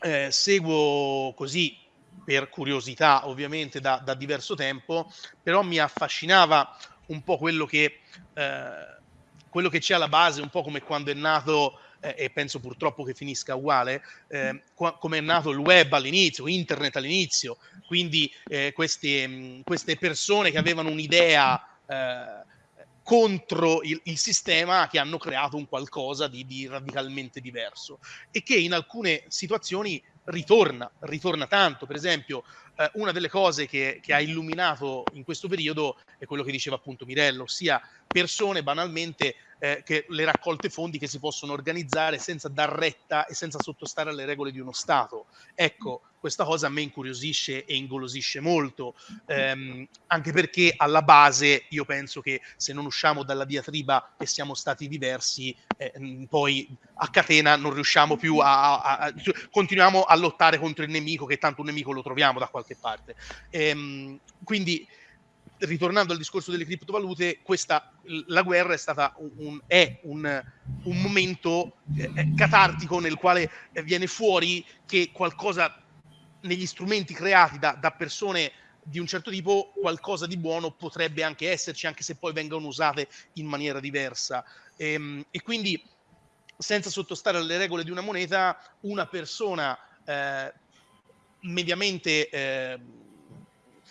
eh, seguo così per curiosità ovviamente da, da, diverso tempo, però mi affascinava un po' quello che, eh, quello che c'è alla base, un po' come quando è nato, eh, e penso purtroppo che finisca uguale, eh, qua, come è nato il web all'inizio, internet all'inizio, quindi eh, queste, mh, queste, persone che avevano un'idea eh, contro il, il, sistema che hanno creato un qualcosa di, di, radicalmente diverso e che in alcune situazioni ritorna, ritorna tanto. Per esempio, eh, una delle cose che, che, ha illuminato in questo periodo è quello che diceva appunto Mirello, ossia persone banalmente eh, che le raccolte fondi che si possono organizzare senza dar retta e senza sottostare alle regole di uno Stato. Ecco, questa cosa a me incuriosisce e ingolosisce molto, ehm, anche perché alla base io penso che se non usciamo dalla diatriba che siamo stati diversi, eh, poi a catena non riusciamo più a, a, a, continuiamo a lottare contro il nemico, che tanto un nemico lo troviamo da qualche parte. Ehm, quindi ritornando al discorso delle criptovalute, questa, la guerra è stata un, è un, un momento eh, catartico nel quale viene fuori che qualcosa negli strumenti creati da, da persone di un certo tipo qualcosa di buono potrebbe anche esserci, anche se poi vengono usate in maniera diversa. E, ehm, e quindi, senza sottostare alle regole di una moneta, una persona eh, mediamente eh,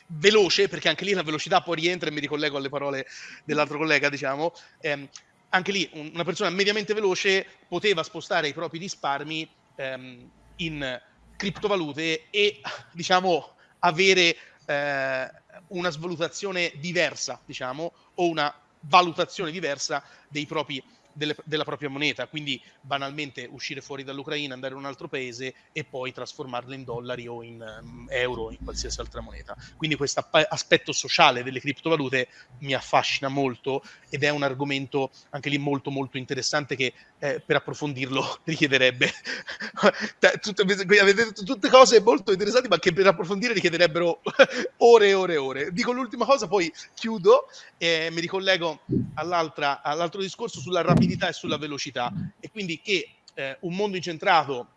veloce, perché anche lì la velocità poi rientra e mi ricollego alle parole dell'altro collega, diciamo, ehm, anche lì una persona mediamente veloce poteva spostare i propri risparmi ehm, in criptovalute e diciamo avere eh, una svalutazione diversa, diciamo, o una valutazione diversa dei propri delle, della propria moneta, quindi banalmente uscire fuori dall'Ucraina, andare in un altro paese e poi trasformarla in dollari o in um, euro in qualsiasi altra moneta. Quindi questo aspetto sociale delle criptovalute mi affascina molto ed è un argomento anche lì molto molto interessante che eh, per approfondirlo *laughs* richiederebbe *laughs* avete detto tutte cose molto interessanti ma che per approfondire richiederebbero *laughs* ore e ore e ore. Dico l'ultima cosa, poi chiudo e mi ricollego all'altro discorso sulla rapidità e sulla velocità e quindi che eh, un mondo incentrato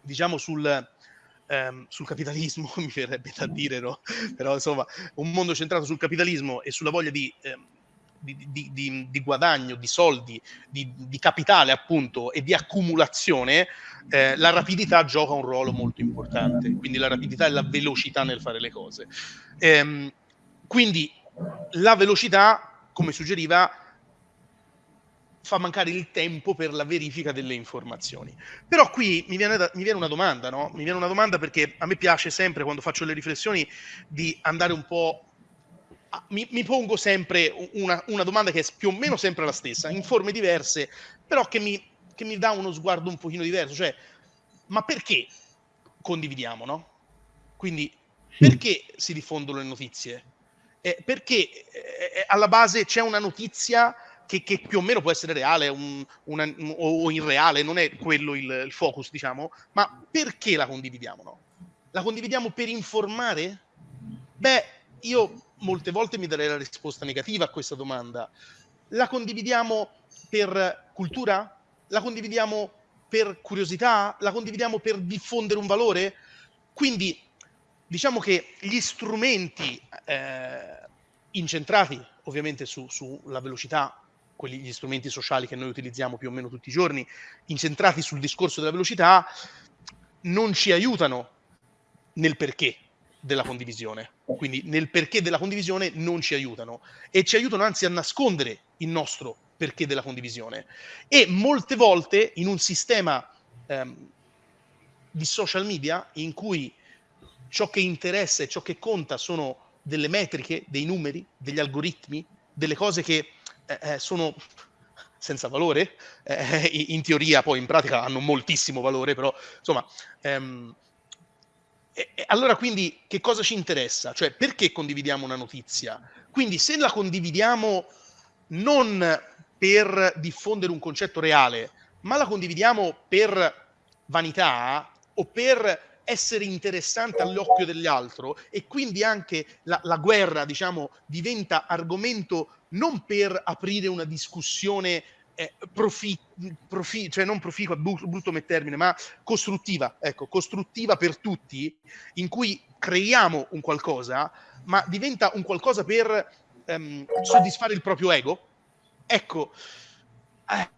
diciamo sul, ehm, sul capitalismo *laughs* mi verrebbe da dire no? però insomma un mondo centrato sul capitalismo e sulla voglia di ehm, di, di, di, di, guadagno, di soldi, di, capitale appunto e di accumulazione, eh, la rapidità gioca un ruolo molto importante, quindi la rapidità e la velocità nel fare le cose. Ehm, quindi la velocità, come suggeriva, fa mancare il tempo per la verifica delle informazioni. Però qui mi viene, da, mi viene, una domanda, no? Mi viene una domanda perché a me piace sempre quando faccio le riflessioni di andare un po' mi, mi, pongo sempre una, una, domanda che è più o meno sempre la stessa, in forme diverse, però che mi, che mi dà uno sguardo un pochino diverso, cioè, ma perché condividiamo, no? Quindi, perché si diffondono le notizie? Eh, perché eh, alla base c'è una notizia che, che, più o meno può essere reale un, una, o, o irreale, non è quello il, il, focus, diciamo, ma perché la condividiamo, no? La condividiamo per informare? Beh, io molte volte mi darei la risposta negativa a questa domanda. La condividiamo per cultura? La condividiamo per curiosità? La condividiamo per diffondere un valore? Quindi diciamo che gli strumenti eh, incentrati ovviamente su, sulla velocità, quelli, gli strumenti sociali che noi utilizziamo più o meno tutti i giorni, incentrati sul discorso della velocità, non ci aiutano nel perché della condivisione. Quindi nel perché della condivisione non ci aiutano e ci aiutano anzi a nascondere il nostro perché della condivisione. E molte volte in un sistema ehm, di social media in cui ciò che interessa e ciò che conta sono delle metriche, dei numeri, degli algoritmi, delle cose che eh, eh sono senza valore, eh, in teoria poi in pratica hanno moltissimo valore, però insomma ehm, e, e allora quindi che cosa ci interessa? Cioè perché condividiamo una notizia? Quindi se la condividiamo non per diffondere un concetto reale, ma la condividiamo per vanità o per essere interessante all'occhio degli altri e quindi anche la, la, guerra, diciamo, diventa argomento non per aprire una discussione eh, profi, profi, cioè non proficua, brutto come termine, ma costruttiva, ecco, costruttiva per tutti, in cui creiamo un qualcosa, ma diventa un qualcosa per ehm, soddisfare il proprio ego, ecco, eh,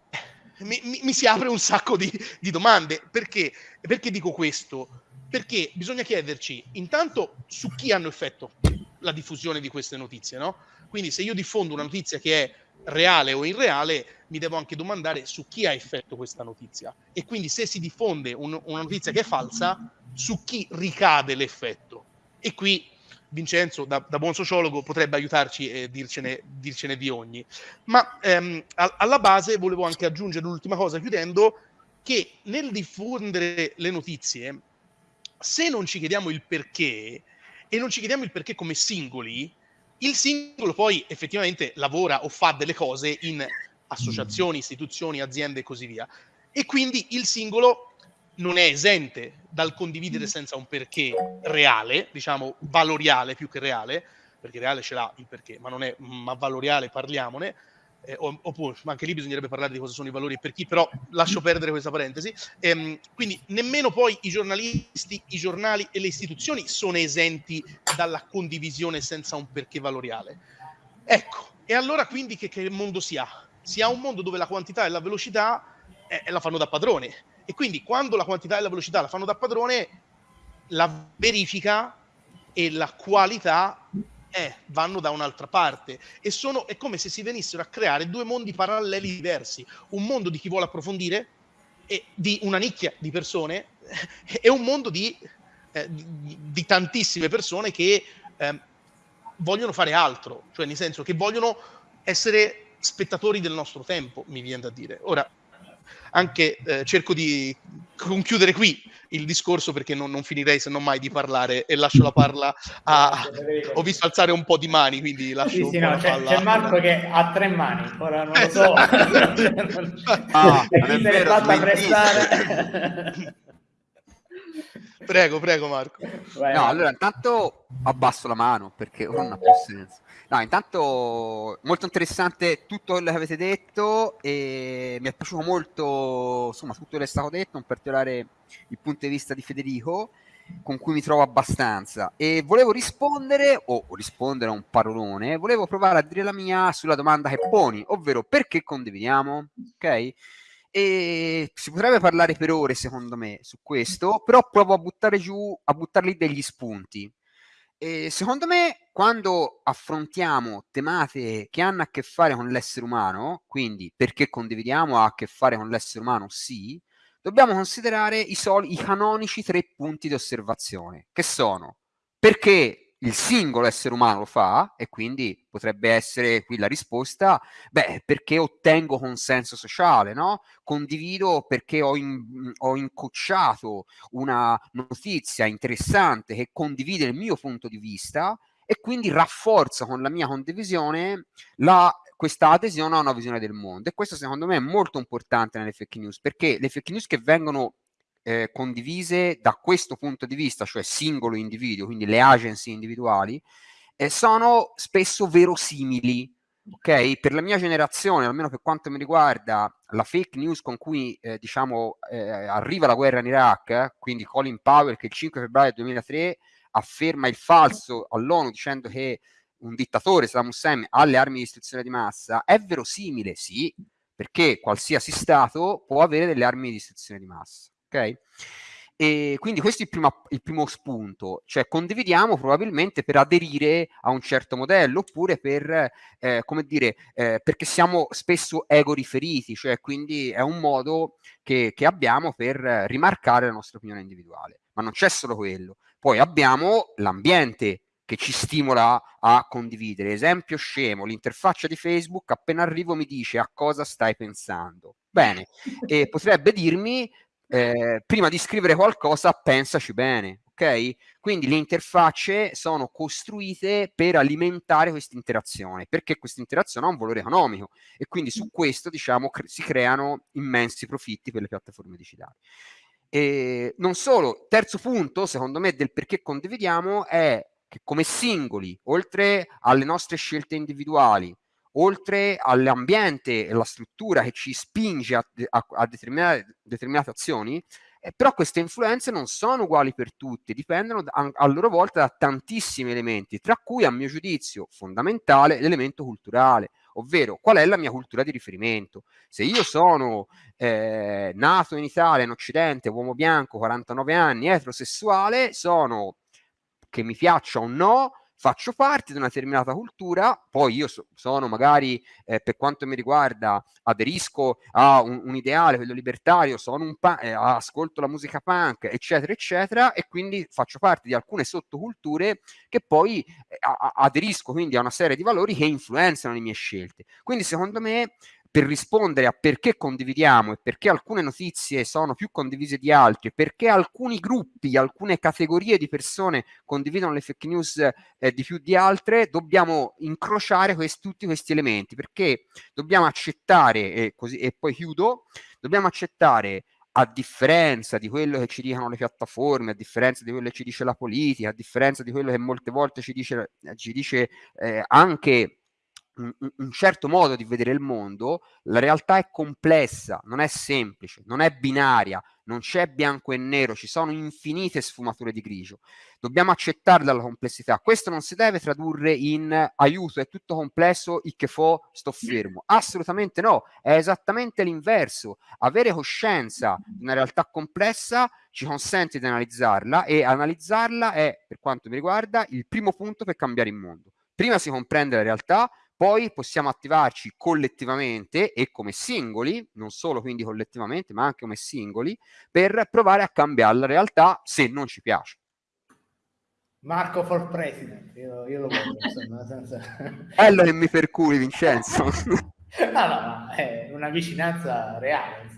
mi, mi, mi, si apre un sacco di, di domande. Perché? Perché dico questo? Perché bisogna chiederci intanto su chi hanno effetto la diffusione di queste notizie, no? Quindi se io diffondo una notizia che è reale o irreale, mi devo anche domandare su chi ha effetto questa notizia. E quindi se si diffonde un, una notizia che è falsa, su chi ricade l'effetto. E qui Vincenzo, da, da buon sociologo, potrebbe aiutarci e dircene, dircene di ogni. Ma ehm, a, alla base volevo anche aggiungere l'ultima cosa, chiudendo, che nel diffondere le notizie, se non ci chiediamo il perché, e non ci chiediamo il perché come singoli, il singolo poi effettivamente lavora o fa delle cose in associazioni, istituzioni, aziende e così via. E quindi il singolo non è esente dal condividere senza un perché reale, diciamo valoriale più che reale, perché reale ce l'ha il perché, ma non è ma valoriale, parliamone. Eh, oppure anche lì bisognerebbe parlare di cosa sono i valori e per chi, però lascio perdere questa parentesi. Ehm, quindi nemmeno poi i giornalisti, i giornali e le istituzioni sono esenti dalla condivisione senza un perché valoriale. Ecco, e allora quindi che, che mondo si ha? Si ha un mondo dove la quantità e la velocità eh, la fanno da padrone. E quindi quando la quantità e la velocità la fanno da padrone, la verifica e la qualità eh, vanno da un'altra parte e sono, è come se si venissero a creare due mondi paralleli diversi, un mondo di chi vuole approfondire e di una nicchia di persone *laughs* e un mondo di, eh, di, di tantissime persone che eh, vogliono fare altro, cioè nel senso che vogliono essere spettatori del nostro tempo, mi viene da dire. Ora, anche eh, cerco di conchiudere qui il discorso perché non, non, finirei se non mai di parlare e lascio la parla a... Ho visto alzare un po' di mani, quindi lascio sì, sì, no, c'è, c'è, Marco che ha tre mani, ora non lo so. *laughs* ah, non è vero, prego, prego Marco. Vai, no, allora intanto abbasso la mano perché non ha più senso. No, intanto molto interessante tutto quello che avete detto e mi è piaciuto molto, insomma, tutto quello che è stato detto, in particolare il punto di vista di Federico, con cui mi trovo abbastanza. E volevo rispondere, o rispondere a un parolone, volevo provare a dire la mia sulla domanda che poni, ovvero perché condividiamo, ok? E si potrebbe parlare per ore, secondo me, su questo, però provo a buttare giù, a buttarli degli spunti. E secondo me, quando affrontiamo tematiche che hanno a che fare con l'essere umano, quindi perché condividiamo ha a che fare con l'essere umano, sì, dobbiamo considerare i, soli, i canonici tre punti di osservazione, che sono perché il singolo essere umano lo fa e quindi potrebbe essere qui la risposta, beh, perché ottengo consenso sociale, no? Condivido perché ho, in, ho incocciato una notizia interessante che condivide il mio punto di vista e quindi rafforzo con la mia condivisione la, questa adesione a una visione del mondo. E questo secondo me è molto importante nelle fake news, perché le fake news che vengono eh, condivise da questo punto di vista, cioè singolo individuo, quindi le agency individuali, eh, sono spesso verosimili. Ok, per la mia generazione, almeno per quanto mi riguarda, la fake news con cui eh, diciamo eh, arriva la guerra in Iraq, quindi Colin Powell che il 5 febbraio 2003 afferma il falso all'ONU dicendo che un dittatore, Saddam Hussein, ha le armi di distruzione di massa, è verosimile, sì, perché qualsiasi Stato può avere delle armi di distruzione di massa ok? E quindi questo è il primo, il primo, spunto, cioè condividiamo probabilmente per aderire a un certo modello oppure per, eh, come dire, eh, perché siamo spesso ego riferiti, cioè quindi è un modo che, che abbiamo per rimarcare la nostra opinione individuale. Ma non c'è solo quello, poi abbiamo l'ambiente che ci stimola a condividere. Esempio scemo, l'interfaccia di Facebook appena arrivo mi dice a cosa stai pensando. Bene, e *laughs* potrebbe dirmi eh, prima di scrivere qualcosa pensaci bene, ok? Quindi le interfacce sono costruite per alimentare questa interazione, perché questa interazione ha un valore economico e quindi su questo diciamo cre- si creano immensi profitti per le piattaforme digitali. E non solo, terzo punto, secondo me, del perché condividiamo è che come singoli, oltre alle nostre scelte individuali, oltre all'ambiente e alla struttura che ci spinge a, a, a determinate, determinate, azioni, eh, però queste influenze non sono uguali per tutti, dipendono a, a, loro volta da tantissimi elementi, tra cui a mio giudizio fondamentale l'elemento culturale, ovvero qual è la mia cultura di riferimento. Se io sono eh, nato in Italia, in Occidente, uomo bianco, 49 anni, eterosessuale, sono che mi piaccia o no, faccio parte di una determinata cultura, poi io so, sono magari, eh, per quanto mi riguarda, aderisco a un, un ideale, quello libertario, pa- eh, ascolto la musica punk, eccetera, eccetera, e quindi faccio parte di alcune sottoculture che poi eh, a- aderisco quindi a una serie di valori che influenzano le mie scelte. Quindi secondo me per rispondere a perché condividiamo e perché alcune notizie sono più condivise di altre, perché alcuni gruppi, alcune categorie di persone condividono le fake news eh, di più di altre, dobbiamo incrociare questi, tutti questi elementi, perché dobbiamo accettare, e, così, e poi chiudo, dobbiamo accettare a differenza di quello che ci dicono le piattaforme, a differenza di quello che ci dice la politica, a differenza di quello che molte volte ci dice, ci dice eh, anche un, certo modo di vedere il mondo, la realtà è complessa, non è semplice, non è binaria, non c'è bianco e nero, ci sono infinite sfumature di grigio. Dobbiamo accettarla la complessità. Questo non si deve tradurre in aiuto, è tutto complesso, il che fo, sto fermo. Assolutamente no, è esattamente l'inverso. Avere coscienza di una realtà complessa ci consente di analizzarla e analizzarla è, per quanto mi riguarda, il primo punto per cambiare il mondo. Prima si comprende la realtà, poi possiamo attivarci collettivamente e come singoli, non solo quindi collettivamente, ma anche come singoli, per provare a cambiare la realtà se non ci piace. Marco for president, io, io lo voglio, insomma, senza... *laughs* Bello che mi percuri, Vincenzo. *laughs* no, no, è una vicinanza reale.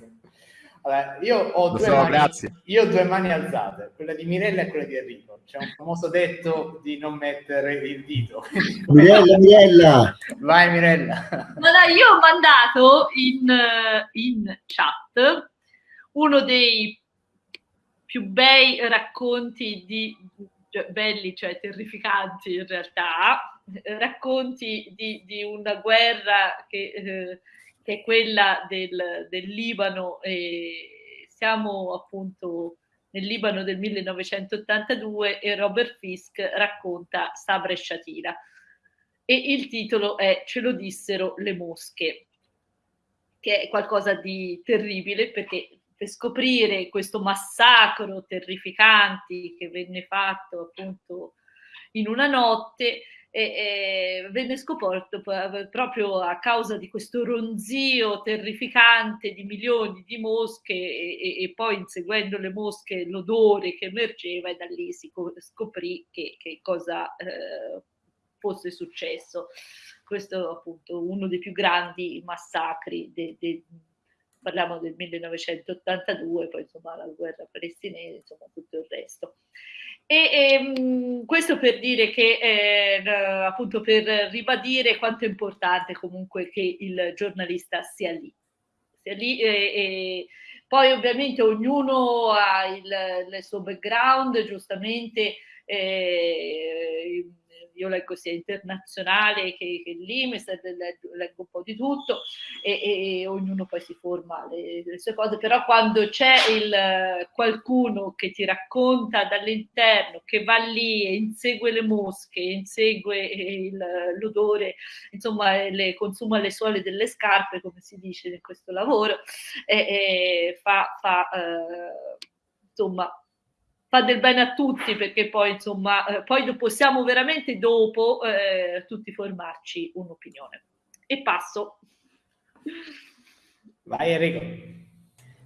Allora, io, ho due so, mani, io ho due mani alzate, quella di Mirella e quella di Enrico. C'è un famoso detto di non mettere il dito. *laughs* Mirella, Mirella! Vai Mirella! Allora, io ho mandato in, in chat uno dei più bei racconti di cioè, belli, cioè terrificanti in realtà, racconti di, di una guerra che eh, che è quella del, del Libano e siamo appunto nel Libano del 1982 e Robert Fisk racconta Sabra e Shatila e il titolo è Ce lo dissero le mosche che è qualcosa di terribile perché per scoprire questo massacro terrificante che venne fatto appunto in una notte e, e venne scoperto proprio a causa di questo ronzio terrificante di milioni di mosche e, e, poi inseguendo le mosche l'odore che emergeva e da lì si scoprì che, che cosa eh, fosse successo. Questo appunto uno dei più grandi massacri de, de, parliamo del 1982, poi insomma la guerra palestinese, insomma tutto il resto. E, e ehm, questo per dire che, eh, appunto, per ribadire quanto è importante comunque che il giornalista sia lì. Sia lì e, e poi ovviamente ognuno ha il, il suo background, giustamente eh, io leggo sia internazionale che, che l'IMES, leggo, un po' di tutto e, e, ognuno poi si forma le, le, sue cose, però quando c'è qualcuno che ti racconta dall'interno, che va lì e insegue le mosche, insegue l'odore, insomma le, consuma le suole delle scarpe, come si dice in questo lavoro, e, e fa, fa eh, insomma fa del bene a tutti perché poi insomma eh, poi possiamo veramente dopo eh, tutti formarci un'opinione. E passo. Vai Enrico.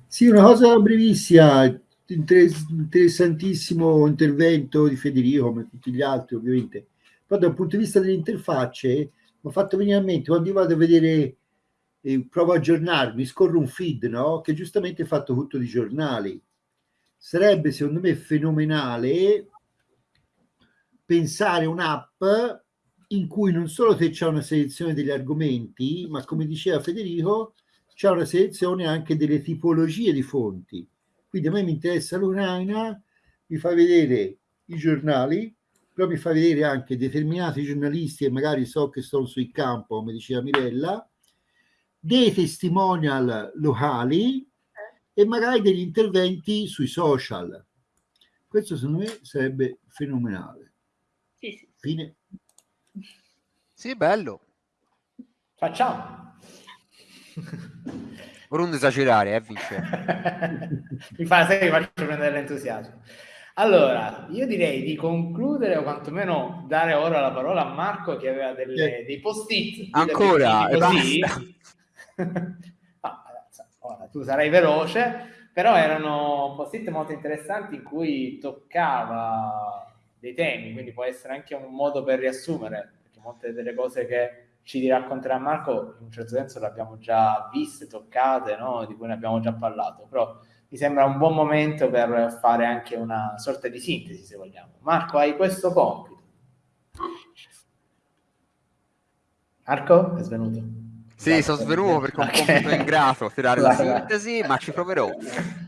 Sì una cosa brevissima interessantissimo intervento di Federico come tutti gli altri ovviamente. Poi dal punto di vista delle interfacce mi ha fatto venire a mente quando io vado a vedere eh, provo a aggiornarmi scorro un feed no? che giustamente è fatto tutto di giornali sarebbe secondo me fenomenale pensare un'app in cui non solo c'è una selezione degli argomenti, ma come diceva Federico, c'è una selezione anche delle tipologie di fonti. Quindi a me mi interessa l'Ucraina, mi fa vedere i giornali, però mi fa vedere anche determinati giornalisti e magari so che sono sul campo, come diceva Mirella, dei testimonial locali e magari degli interventi sui social. Questo secondo me sarebbe fenomenale. Sì, sì. Fine. Sì, bello. Facciamo. *laughs* Per non esagerare, eh, Vince. *laughs* Mi fa sempre faccio prendere l'entusiasmo. Allora, io direi di concludere o quantomeno dare ora la parola a Marco che aveva delle, dei post-it. Ancora, così. *laughs* Ora, tu sarai veloce, però erano post-it molto interessanti in cui toccava dei temi, quindi può essere anche un modo per riassumere, perché molte delle cose che ci racconterà Marco in un certo senso le abbiamo già viste, toccate, no? di cui ne abbiamo già parlato, però mi sembra un buon momento per fare anche una sorta di sintesi, se vogliamo. Marco, hai questo compito. Marco, è svenuto. Sì, sono svenuto perché ho un okay. compito ingrato tirare la sintesi, ma ci proverò.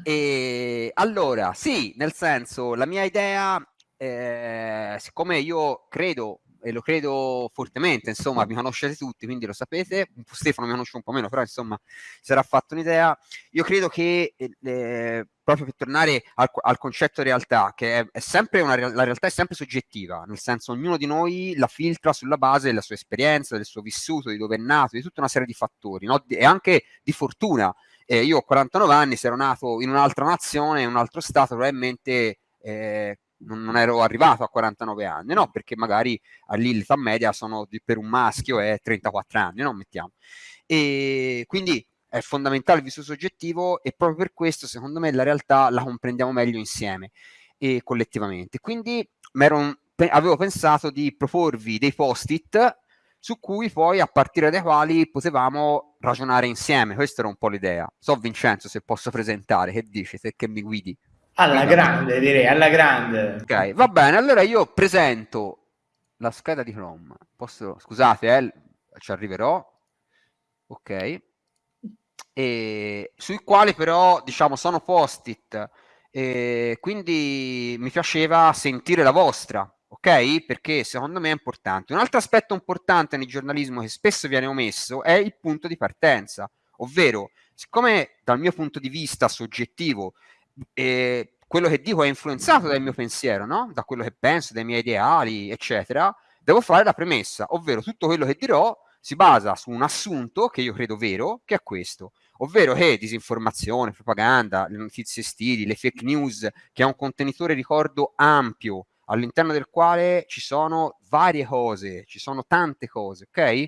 E allora, sì, nel senso, la mia idea, eh, siccome io credo e lo credo fortemente, insomma, mi conoscete tutti, quindi lo sapete, Stefano mi conosce un po' meno, però insomma si sarà fatto un'idea. Io credo che, eh, proprio per tornare al, al, concetto realtà, che è, è sempre una, la realtà è sempre soggettiva, nel senso ognuno di noi la filtra sulla base della sua esperienza, del suo vissuto, di dove è nato, di tutta una serie di fattori, no? e anche di fortuna. Eh, io ho 49 anni, se ero nato in un'altra nazione, in un altro stato, probabilmente... Eh, non, non, ero arrivato a 49 anni, no? Perché magari lì l'età media sono di, per un maschio è 34 anni, no? Mettiamo. E quindi è fondamentale il vissuto soggettivo e proprio per questo, secondo me, la realtà la comprendiamo meglio insieme e collettivamente. Quindi un, avevo pensato di proporvi dei post-it su cui poi a partire dai quali potevamo ragionare insieme. Questa era un po' l'idea. So Vincenzo se posso presentare, che dici, se che mi guidi? Alla grande, direi, alla grande. Ok, va bene, allora io presento la scheda di Chrome. Posso, scusate, eh, ci arriverò. Ok. E, sui quali però, diciamo, sono post-it. E quindi mi piaceva sentire la vostra, ok? Perché secondo me è importante. Un altro aspetto importante nel giornalismo che spesso viene omesso è il punto di partenza, ovvero, siccome dal mio punto di vista soggettivo eh, quello che dico è influenzato dal mio pensiero, no? da quello che penso, dai miei ideali, eccetera, devo fare la premessa, ovvero tutto quello che dirò si basa su un assunto che io credo vero, che è questo, ovvero che disinformazione, propaganda, le notizie stili, le fake news, che è un contenitore, ricordo, ampio, all'interno del quale ci sono varie cose, ci sono tante cose, ok?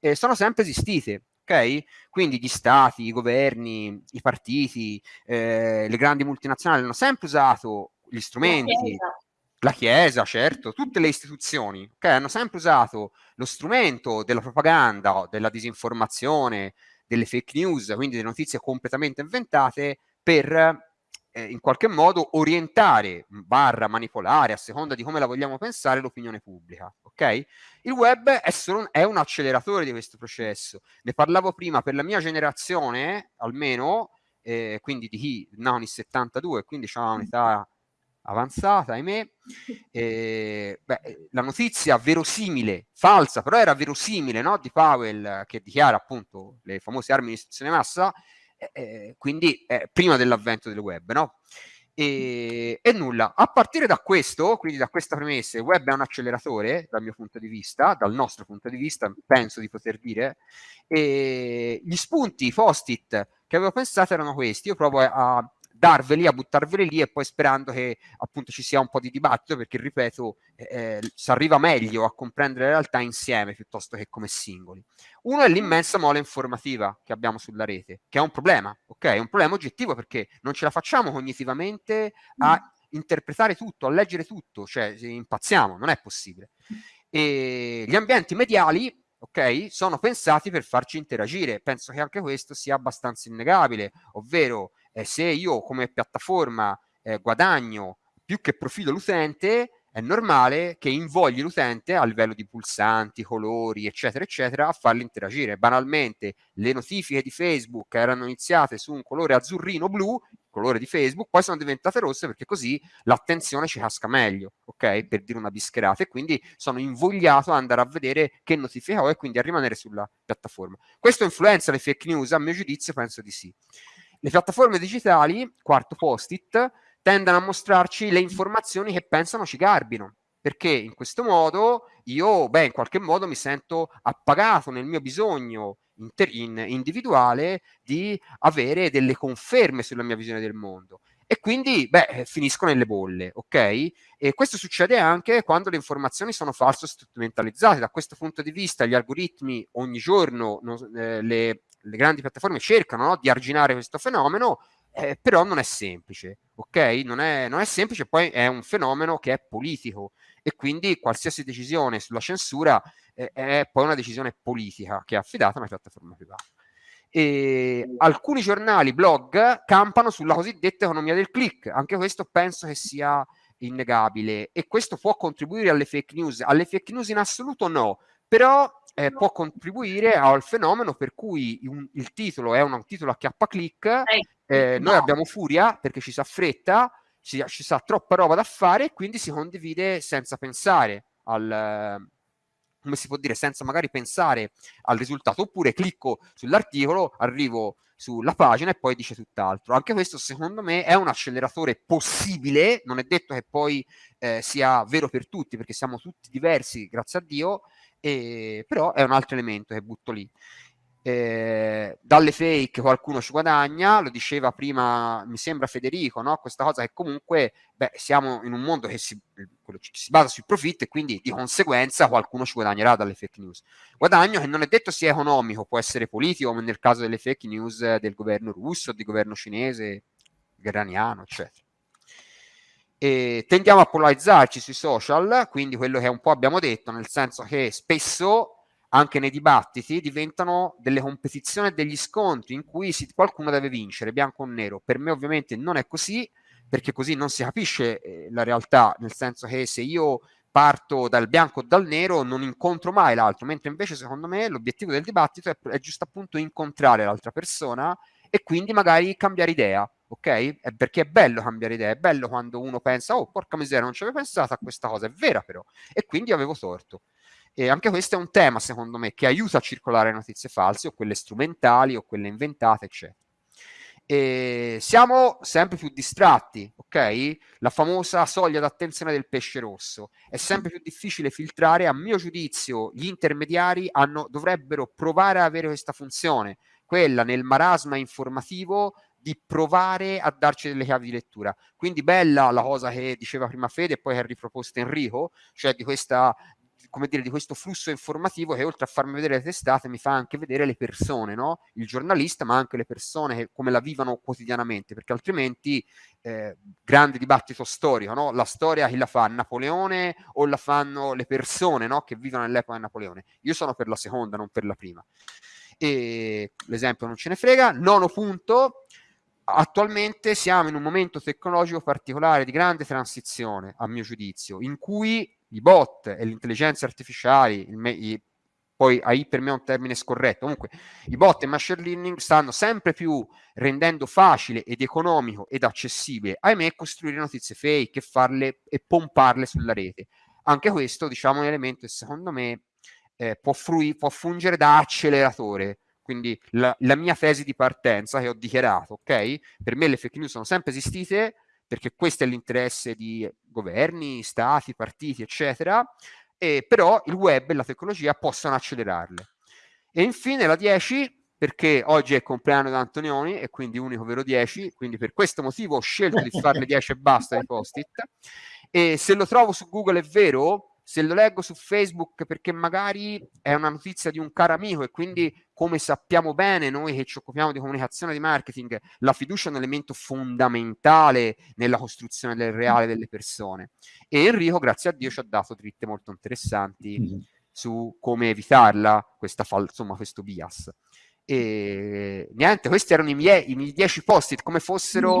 E sono sempre esistite ok? Quindi gli stati, i governi, i partiti, eh, le grandi multinazionali hanno sempre usato gli strumenti, la chiesa. la chiesa, certo, tutte le istituzioni, ok? Hanno sempre usato lo strumento della propaganda, della disinformazione, delle fake news, quindi delle notizie completamente inventate per eh, in qualche modo orientare, barra manipolare, a seconda di come la vogliamo pensare, l'opinione pubblica. Ok? Il web è, solo un, è un acceleratore di questo processo. Ne parlavo prima per la mia generazione, almeno, eh, quindi di chi nato nel 72, quindi ha un'età avanzata, ahimè. *laughs* Eh, beh, la notizia verosimile, falsa, però era verosimile, no? Di Powell che dichiara appunto le famose armi di distruzione massa, eh, quindi eh, prima dell'avvento del web, no? E, e, nulla, a partire da questo, quindi da questa premessa, il web è un acceleratore dal mio punto di vista, dal nostro punto di vista, penso di poter dire, e gli spunti, i post-it che avevo pensato erano questi, io provo a, darveli, a buttarveli lì e poi sperando che appunto ci sia un po' di dibattito perché ripeto eh, eh, si arriva meglio a comprendere la realtà insieme piuttosto che come singoli. Uno è l'immensa mole informativa che abbiamo sulla rete, che è un problema, ok? È un problema oggettivo perché non ce la facciamo cognitivamente a interpretare tutto, a leggere tutto, cioè impazziamo, non è possibile. E gli ambienti mediali ok? Sono pensati per farci interagire. Penso che anche questo sia abbastanza innegabile, ovvero eh, se io come piattaforma eh, guadagno più che profido l'utente, è normale che invogli l'utente a livello di pulsanti, colori, eccetera, eccetera, a farli interagire. Banalmente, le notifiche di Facebook erano iniziate su un colore azzurrino blu, colore di Facebook, poi sono diventate rosse perché così l'attenzione ci casca meglio, ok? Per dire una bischerata e quindi sono invogliato ad andare a vedere che notifica ho e quindi a rimanere sulla piattaforma. Questo influenza le fake news? A mio giudizio penso di sì. Le piattaforme digitali, quarto post-it, tendono a mostrarci le informazioni che pensano ci garbino, perché in questo modo io, beh, in qualche modo mi sento appagato nel mio bisogno inter- in individuale di avere delle conferme sulla mia visione del mondo. E quindi, beh, finisco nelle bolle, ok? E questo succede anche quando le informazioni sono false o strumentalizzate. Da questo punto di vista, gli algoritmi ogni giorno non, eh, le le grandi piattaforme cercano no, di arginare questo fenomeno, eh, però non è semplice, ok? Non è, non è, semplice, poi è un fenomeno che è politico e quindi qualsiasi decisione sulla censura eh, è poi una decisione politica che è affidata a una piattaforma privata. E alcuni giornali, blog, campano sulla cosiddetta economia del click, anche questo penso che sia innegabile e questo può contribuire alle fake news. Alle fake news in assoluto no, però eh, può contribuire al fenomeno per cui un, il titolo è un, un titolo a chiappa click, eh, eh, no. noi abbiamo furia perché ci sa fretta, ci, ci, sa troppa roba da fare e quindi si condivide senza pensare al, come si può dire, senza magari pensare al risultato, oppure clicco sull'articolo, arrivo sulla pagina e poi dice tutt'altro. Anche questo secondo me è un acceleratore possibile, non è detto che poi eh, sia vero per tutti, perché siamo tutti diversi, grazie a Dio, e, però è un altro elemento che butto lì eh, dalle fake qualcuno ci guadagna, lo diceva prima, mi sembra Federico, no? questa cosa che comunque beh, siamo in un mondo che si, si, basa sui profitti e quindi di conseguenza qualcuno ci guadagnerà dalle fake news. Guadagno che non è detto sia economico, può essere politico, come nel caso delle fake news del governo russo, del governo cinese, iraniano, eccetera. E tendiamo a polarizzarci sui social, quindi quello che un po' abbiamo detto, nel senso che spesso anche nei dibattiti diventano delle competizioni degli scontri in cui si, qualcuno deve vincere, bianco o nero. Per me ovviamente non è così, perché così non si capisce eh, la realtà, nel senso che se io parto dal bianco o dal nero non incontro mai l'altro, mentre invece secondo me l'obiettivo del dibattito è, è giusto appunto incontrare l'altra persona e quindi magari cambiare idea, ok? È perché è bello cambiare idea, è bello quando uno pensa, oh porca miseria, non ci avevo pensato a questa cosa, è vera però, e quindi avevo torto. E anche questo è un tema, secondo me, che aiuta a circolare notizie false o quelle strumentali o quelle inventate, eccetera. E siamo sempre più distratti, ok? La famosa soglia d'attenzione del pesce rosso. È sempre più difficile filtrare, a mio giudizio, gli intermediari hanno, dovrebbero provare a avere questa funzione, quella nel marasma informativo di provare a darci delle chiavi di lettura. Quindi bella la cosa che diceva prima Fede e poi che ha riproposto Enrico, cioè di questa come dire, di questo flusso informativo che oltre a farmi vedere le testate mi fa anche vedere le persone, no? il giornalista, ma anche le persone che, come la vivono quotidianamente, perché altrimenti eh, grande dibattito storico, no? la storia chi la fa? Napoleone o la fanno le persone no? che vivono nell'epoca di Napoleone? Io sono per la seconda, non per la prima. L'esempio non ce ne frega. Nono punto, attualmente siamo in un momento tecnologico particolare di grande transizione, a mio giudizio, in cui i bot e le intelligenze artificiali, me- i, poi AI per me è un termine scorretto, comunque i bot e machine learning stanno sempre più rendendo facile ed economico ed accessibile, ahimè, costruire notizie fake e farle e pomparle sulla rete. Anche questo, diciamo, è un elemento che secondo me eh, può, frui- può fungere da acceleratore quindi la, la, mia tesi di partenza che ho dichiarato, ok? Per me le fake news sono sempre esistite, perché questo è l'interesse di governi, stati, partiti, eccetera, e però il web e la tecnologia possono accelerarle. E infine la 10, perché oggi è il compleanno di Antonioni e quindi unico vero 10, quindi per questo motivo ho scelto di farne 10 e basta di post-it, e se lo trovo su Google è vero, se lo leggo su Facebook perché magari è una notizia di un caro amico e quindi come sappiamo bene noi che ci occupiamo di comunicazione e di marketing, la fiducia è un elemento fondamentale nella costruzione del reale delle persone. E Enrico, grazie a Dio, ci ha dato dritte molto interessanti mm-hmm. su come evitarla, questa fal- insomma, questo bias. E niente, questi erano i miei, i miei 10 post-it, come fossero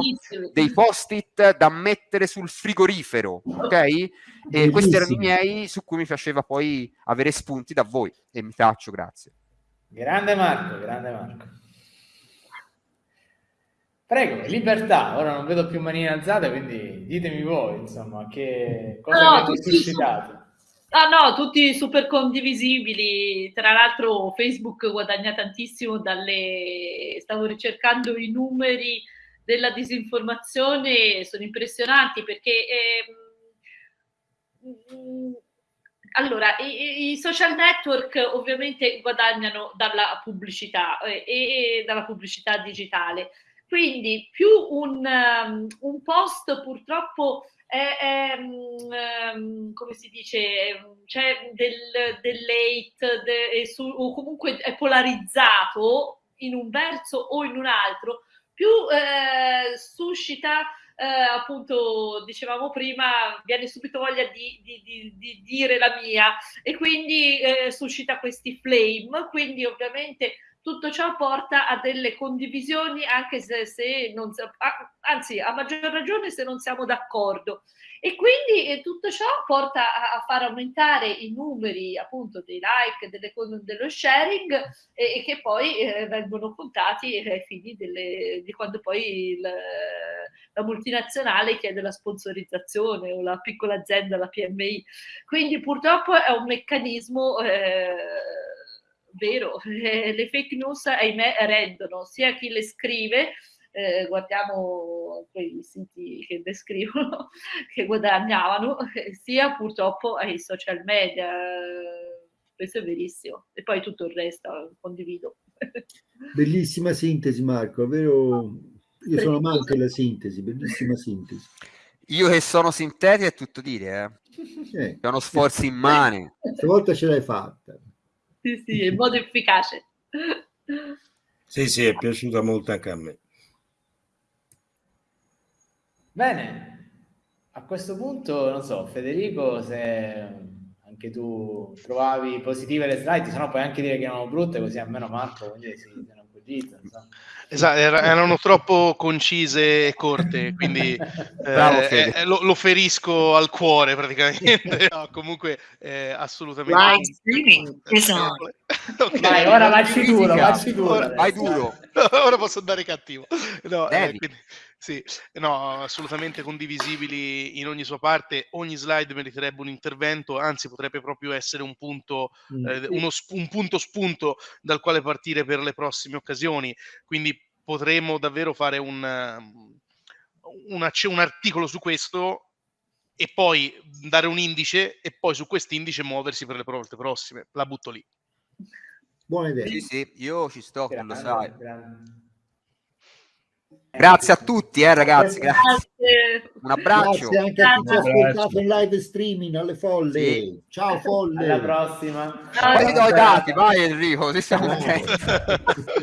dei post-it da mettere sul frigorifero, ok? E Bellissimo. questi erano i miei su cui mi faceva poi avere spunti da voi e mi taccio, grazie. Grande Marco, grande Marco. Prego, libertà. Ora non vedo più manine alzate, quindi ditemi voi, insomma, che cosa no, avete suscitato. Ah no, tutti super condivisibili. Tra l'altro Facebook guadagna tantissimo dalle... Stavo ricercando i numeri della disinformazione, sono impressionanti perché... Eh, allora, i, i, social network ovviamente guadagnano dalla pubblicità eh, e dalla pubblicità digitale. Quindi più un, um, un post purtroppo è, è um, come si dice, c'è del, del late de, su, o comunque è polarizzato in un verso o in un altro, più eh, suscita eh, appunto dicevamo prima, viene subito voglia di, di, di, di dire la mia. E quindi eh, suscita questi flame, quindi ovviamente tutto ciò porta a delle condivisioni anche se, se non, anzi a maggior ragione se non siamo d'accordo. E quindi eh, tutto ciò porta a, a, far aumentare i numeri appunto dei like, delle, dello sharing e, e che poi eh, vengono contati ai fini delle, di quando poi il, la multinazionale chiede la sponsorizzazione o la piccola azienda, la PMI. Quindi purtroppo è un meccanismo eh, vero, *laughs* le fake news ahimè rendono sia chi le scrive eh, guardiamo quei siti che descrivono *laughs* che guadagnavano, *laughs* sia purtroppo ai social media. Questo è verissimo. E poi tutto il resto condivido. Bellissima sintesi, Marco, vero? Io sono amante della sintesi, bellissima sintesi. Io che sono sintetico è tutto dire, eh. eh. È uno sforzo immane. Stavolta ce l'hai fatta. Sì, sì, in modo efficace. Sì, sì, è piaciuta molto anche a me. Bene, a questo punto, non so, Federico, se anche tu trovavi positive le slide, se no puoi anche dire che erano brutte, così almeno Marco quindi si, si appoggiata. Esatto, erano troppo concise e corte, *laughs* quindi eh, eh, lo, lo, ferisco al cuore praticamente. *laughs* No, comunque eh, assolutamente. Live streaming *laughs* okay. Vai, ora vacci duro, vacci duro. Ora, vai duro. *laughs* ora posso andare cattivo. No, eh, quindi, sì, no, assolutamente condivisibili in ogni sua parte. Ogni slide meriterebbe un intervento, anzi potrebbe proprio essere un punto, mm. eh, uno, un punto spunto dal quale partire per le prossime occasioni. Quindi potremmo davvero fare un, una, un articolo su questo e poi dare un indice e poi su quest'indice muoversi per le volte prossime. La butto lì. Buona idea. Sì, sì, io ci sto, lo sai. Grazie a tutti, eh, ragazzi. Grazie. Un abbraccio. Grazie anche a chi ci ha ascoltato in live streaming alle folle. Sì. Ciao folle. Alla prossima. Poi ti do i dati, vai Enrico, se siamo *laughs*